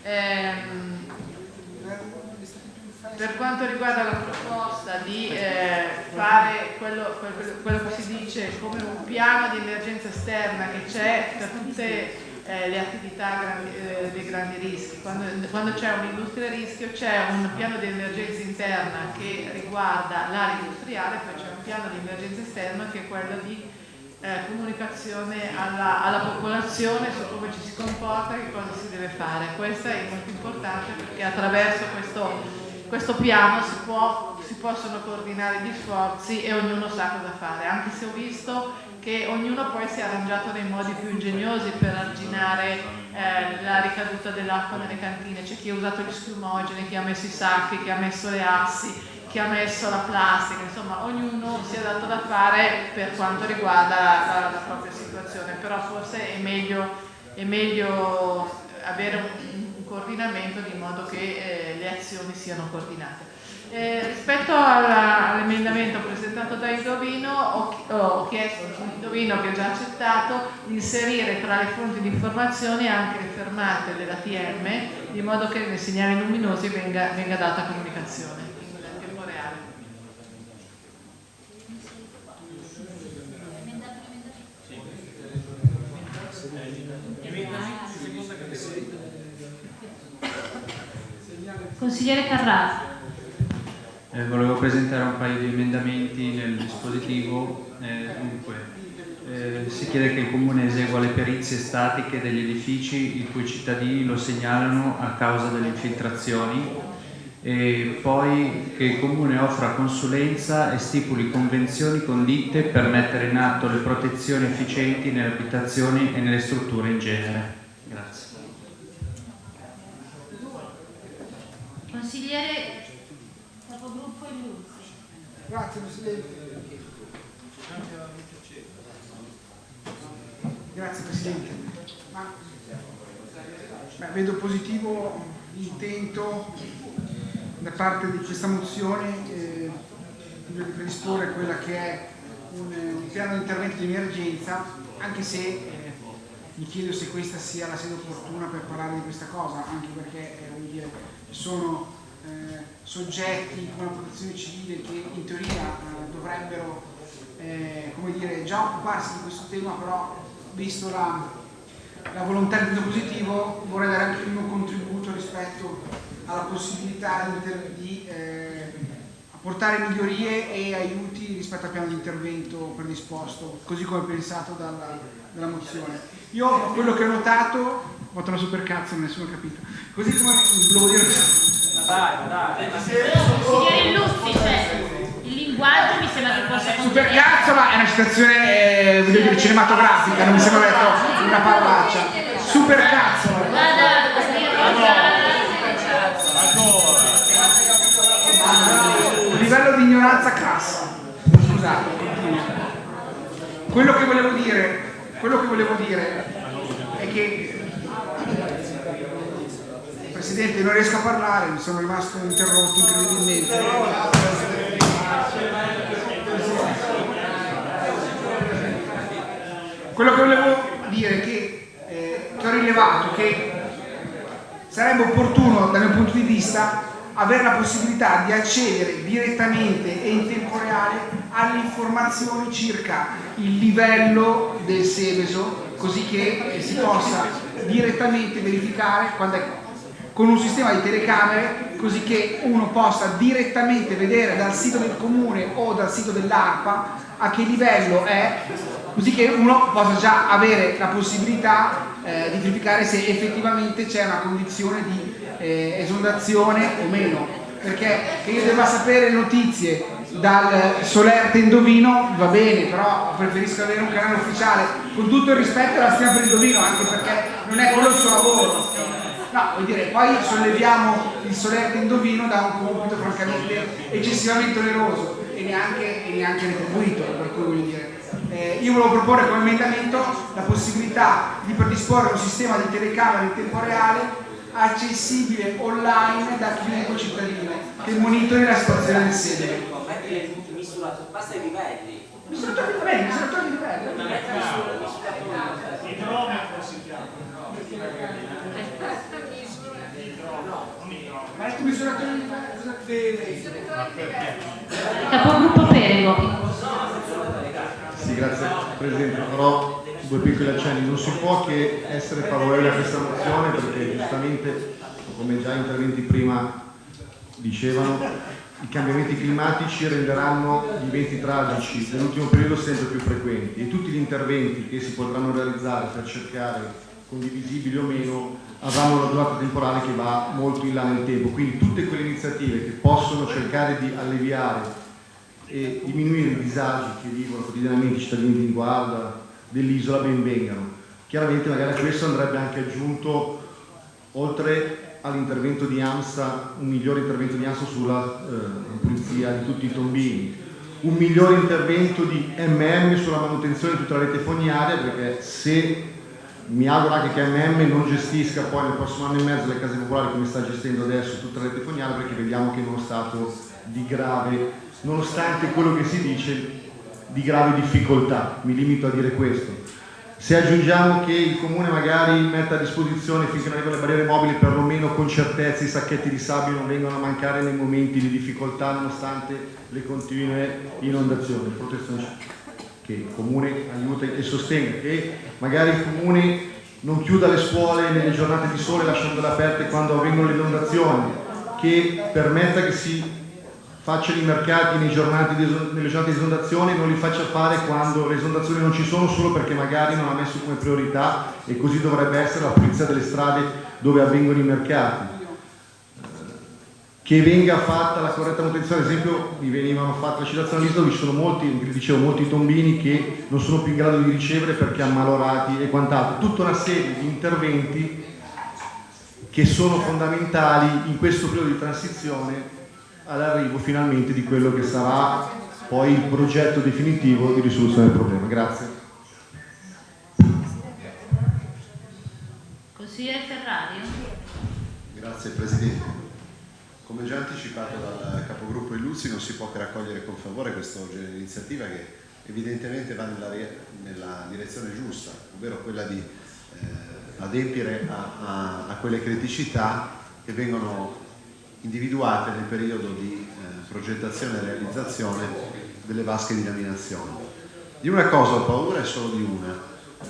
Ehm, per quanto riguarda la proposta di eh, fare quello, quello, che si dice come un piano di emergenza esterna che c'è per tutte eh, le attività grandi, eh, dei grandi rischi. Quando, quando c'è un'industria a rischio c'è un piano di emergenza interna che riguarda l'area industriale, poi c'è un piano di emergenza esterna che è quello di eh, comunicazione alla, alla, popolazione su come ci si comporta e che cosa si deve fare. Questo è molto importante perché attraverso questo, questo piano si, può, si possono coordinare gli sforzi e ognuno sa cosa fare, anche se ho visto che ognuno poi si è arrangiato nei modi più ingegnosi per arginare eh, la ricaduta dell'acqua nelle cantine. C'è chi ha usato gli schiumogeni, chi ha messo i sacchi, chi ha messo le assi, chi ha messo la plastica, insomma ognuno si è dato da fare per quanto riguarda la, la, propria situazione, però forse è meglio, è meglio avere un, un, coordinamento di modo che eh, le azioni siano coordinate. Eh, rispetto all'emendamento presentato da Indovino ho, ho chiesto a Indovino che ha già accettato di inserire tra le fonti di informazione anche le fermate dell'ATM di modo che nei segnali luminosi venga, venga data comunicazione in tempo reale. Consigliere Carrara. Eh, volevo presentare un paio di emendamenti nel dispositivo. Eh, dunque, eh, si chiede che il Comune esegua le perizie statiche degli edifici i cui cittadini lo segnalano a causa delle infiltrazioni e poi che il Comune offra consulenza e stipuli convenzioni con ditte per mettere in atto le protezioni efficienti nelle abitazioni e nelle strutture in genere. Consigliere Grazie Presidente. Grazie Presidente. Ma, beh, vedo positivo l'intento da parte di questa mozione eh, di predisporre quella che è un, un, piano di intervento di emergenza, anche se eh, mi chiedo se questa sia la sede opportuna per parlare di questa cosa, anche perché eh, dire, sono eh, soggetti come la protezione civile che in teoria eh, dovrebbero eh, dire, già occuparsi di questo tema, però visto la, la volontà di positivo vorrei dare anche il mio contributo rispetto alla possibilità di, eh, apportare migliorie e aiuti rispetto al piano di intervento predisposto, così come pensato dalla, dalla mozione. Io quello che ho notato, ho fatto una super cazzo, nessuno ha capito, così come dire dai, dai. Signori Luzzi, cioè, il linguaggio mi sembra che possa Super cazzo, ma è una citazione eh, dire, cinematografica, non mi sembra detto una parolaccia. Super cazzo. Un livello di ignoranza crassa. Scusate, Quello che volevo dire, quello che volevo dire è che Presidente, non riesco a parlare, mi sono rimasto interrotto incredibilmente. Quello che volevo dire è che, eh, che ho rilevato che sarebbe opportuno dal mio punto di vista avere la possibilità di accedere direttamente e in tempo reale alle informazioni circa il livello del Seveso così che si possa direttamente verificare quando è con un sistema di telecamere così che uno possa direttamente vedere dal sito del comune o dal sito dell'ARPA a che livello è così che uno possa già avere la possibilità eh, di verificare se effettivamente c'è una condizione di eh, esondazione o meno. Perché che io debba sapere notizie dal Solerte Indovino va bene però preferisco avere un canale ufficiale con tutto il rispetto alla stima per Indovino anche perché non è quello il suo lavoro No, vuol dire, poi solleviamo il solerte indovino da un compito francamente eccessivamente oneroso e neanche, e neanche retribuito, per cui voglio dire. Eh, io volevo proporre come emendamento la possibilità di predisporre un sistema di telecamere in tempo reale accessibile online da chiunque cittadino che monitori la situazione del sede. Basta i livelli. Misuratori di livelli, misuratori di livelli. Idrometro si chiama. Ma il misuratore di livelli. Capogruppo Perego. Sì, grazie Presidente. Farò due piccoli accenni. Non si può che essere favorevoli a questa mozione perché giustamente, come già interventi prima dicevano, i cambiamenti climatici renderanno gli eventi tragici nell'ultimo periodo sempre più frequenti e tutti gli interventi che si potranno realizzare per cercare condivisibili o meno avranno una durata temporale che va molto in là nel tempo. Quindi tutte quelle iniziative che possono cercare di alleviare e diminuire i disagi che vivono quotidianamente i cittadini di Guarda, dell'isola, ben vengano. Chiaramente magari a questo andrebbe anche aggiunto, oltre all'intervento di AMSA, un migliore intervento di AMSA sulla eh, pulizia di tutti i tombini, un migliore intervento di MM sulla manutenzione di tutta la rete fognaria, perché se mi auguro anche che MM non gestisca poi nel prossimo anno e mezzo le case popolari come sta gestendo adesso tutta la fognaria, perché vediamo che è uno stato di grave, nonostante quello che si dice, di grave difficoltà, mi limito a dire questo. Se aggiungiamo che il Comune magari mette a disposizione finché non arrivano le barriere mobili perlomeno con certezza i sacchetti di sabbia non vengono a mancare nei momenti di difficoltà nonostante le continue inondazioni, protezione che il Comune aiuta e sostenga, che magari il Comune non chiuda le scuole nelle giornate di sole lasciandole aperte quando avvengono le inondazioni, che permetta che si facciano i mercati nei giornate di, nelle giornate di esondazione non li faccia fare quando le esondazioni non ci sono solo perché magari non ha messo come priorità e così dovrebbe essere la pulizia delle strade dove avvengono i mercati che venga fatta la corretta manutenzione, ad esempio mi venivano fatte la citazione all'isola dove ci sono molti, dicevo, molti tombini che non sono più in grado di ricevere perché ammalorati e quant'altro, tutta una serie di interventi che sono fondamentali in questo periodo di transizione all'arrivo finalmente di quello che sarà poi il progetto definitivo di risoluzione del problema. Grazie. Consigliere Ferrari. Grazie Presidente. Come già anticipato dal capogruppo Illuzzi non si può che raccogliere con favore questa iniziativa che evidentemente va nella, nella direzione giusta, ovvero quella di eh, adempiere a, a, a quelle criticità che vengono individuate nel periodo di eh, progettazione e realizzazione delle vasche di laminazione. Di una cosa ho paura e solo di una,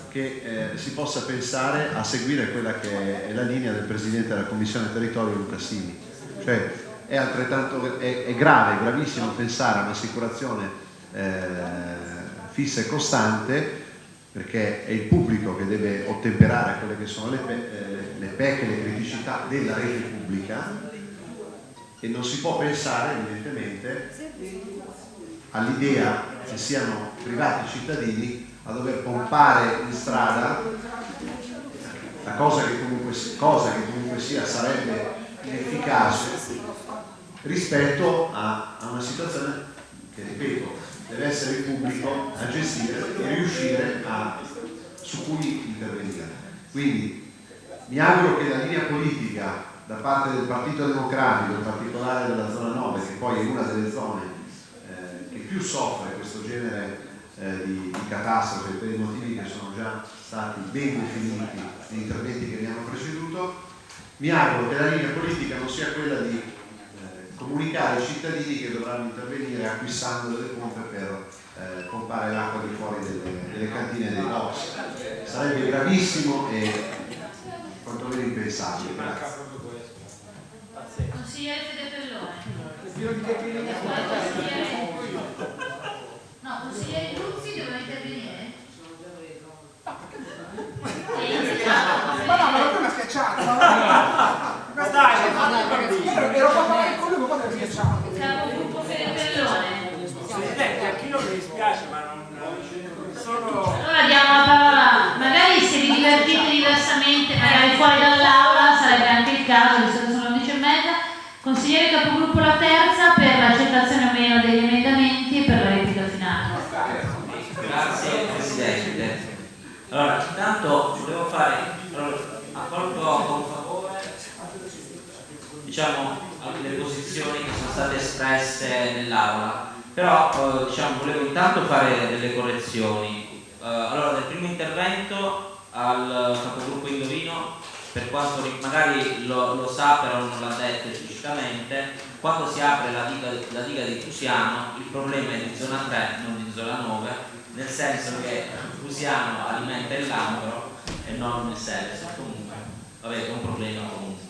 che eh, si possa pensare a seguire quella che è la linea del Presidente della Commissione Territorio Luca Sini. Cioè è, è, è grave, gravissimo pensare a un'assicurazione eh, fissa e costante perché è il pubblico che deve ottemperare quelle che sono le, pe eh, le PEC e le criticità della rete pubblica e non si può pensare evidentemente all'idea che siano privati cittadini a dover pompare in strada la cosa che comunque, cosa che comunque sia sarebbe inefficace rispetto a, a una situazione che ripeto deve essere pubblico a gestire e riuscire a su cui intervenire. Quindi mi auguro che la linea politica da parte del Partito Democratico, in particolare della zona 9, che poi è una delle zone eh, che più soffre questo genere eh, di, di, catastrofe per i motivi che sono già stati ben definiti negli interventi che mi hanno preceduto, mi auguro che la linea politica non sia quella di eh, comunicare ai cittadini che dovranno intervenire acquistando delle pompe per eh, pompare l'acqua di fuori delle, delle cantine dei box. Sarebbe gravissimo e quantomeno impensabile. Grazie. Consigliere Fede Pellone. No, consigliere Luzzi doveva intervenire? Ma no, ma schiacciata. (laughs) Ma dai, ero qua a parlare con lui, ma quando è schiacciato? Capogruppo Fede Pellone. Presidente, a chi non mi dispiace, ma non sono... Allora diamo la parola, magari se vi divertite diversamente, magari fuori dall'aula, sarebbe anche il caso, visto che sono le 11 e mezza. Consigliere capogruppo la terza per l'accettazione o meno degli emendamenti e per la replica finale. Grazie Presidente. Allora, intanto volevo fare, allora, accolgo con favore diciamo, le posizioni che sono state espresse nell'aula, però eh, diciamo, volevo intanto fare delle correzioni. Eh, allora, nel primo intervento al capogruppo Indovino, per quanto magari lo, lo sa però non l'ha detto esplicitamente, quando si apre la diga, la diga di Fusiano il problema è di zona 3, non di zona 9, nel senso che Fusiano alimenta il Lambro e non il Seveso. Comunque, vabbè, è un problema comunque.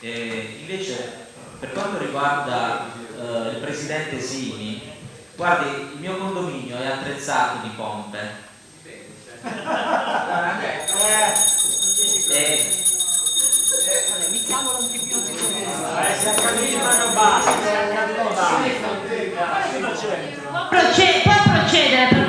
E invece, per quanto riguarda eh, il presidente Sini, guardi, il mio condominio è attrezzato di pompe. E, Può, proce- può procedere per cortesia con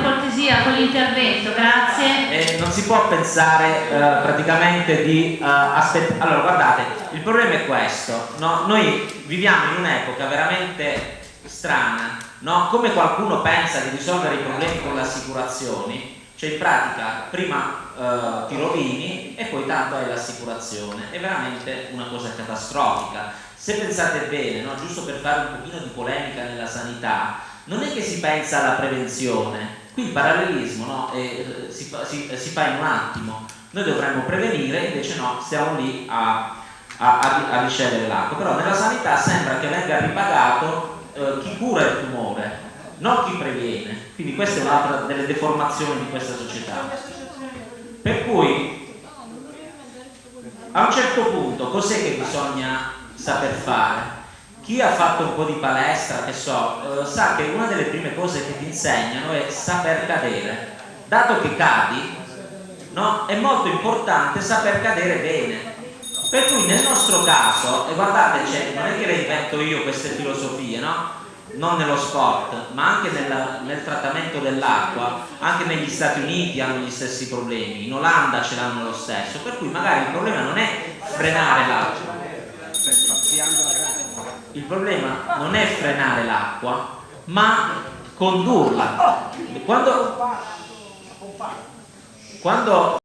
l'intervento, grazie. e non si può pensare eh, praticamente di aspettare. Allora, guardate, il problema è questo: no? noi viviamo in un'epoca veramente strana, no? come qualcuno pensa di risolvere i problemi con le assicurazioni, cioè in pratica prima eh, ti rovini e poi tanto hai l'assicurazione, è veramente una cosa catastrofica. Se pensate bene, no? giusto per fare un pochino di polemica nella sanità, non è che si pensa alla prevenzione, qui il parallelismo no? eh, si, fa, si, si, fa in un attimo, noi dovremmo prevenire, invece no, stiamo lì a, a, a, a ricevere l'acqua, però nella sanità sembra che venga ripagato eh, chi cura il tumore, non chi previene, quindi questa è un'altra delle deformazioni di questa società. Per cui a un certo punto cos'è che bisogna saper fare? Chi ha fatto un po' di palestra, che so, eh, sa che una delle prime cose che ti insegnano è saper cadere. Dato che cadi, no, è molto importante saper cadere bene. Per cui nel nostro caso, e guardate, cioè, non è che le invento io queste filosofie, no? non nello sport, ma anche nel, nel trattamento dell'acqua, anche negli Stati Uniti hanno gli stessi problemi, in Olanda ce l'hanno lo stesso, per cui magari il problema non è frenare l'acqua, il problema non è frenare l'acqua, ma condurla. Quando, quando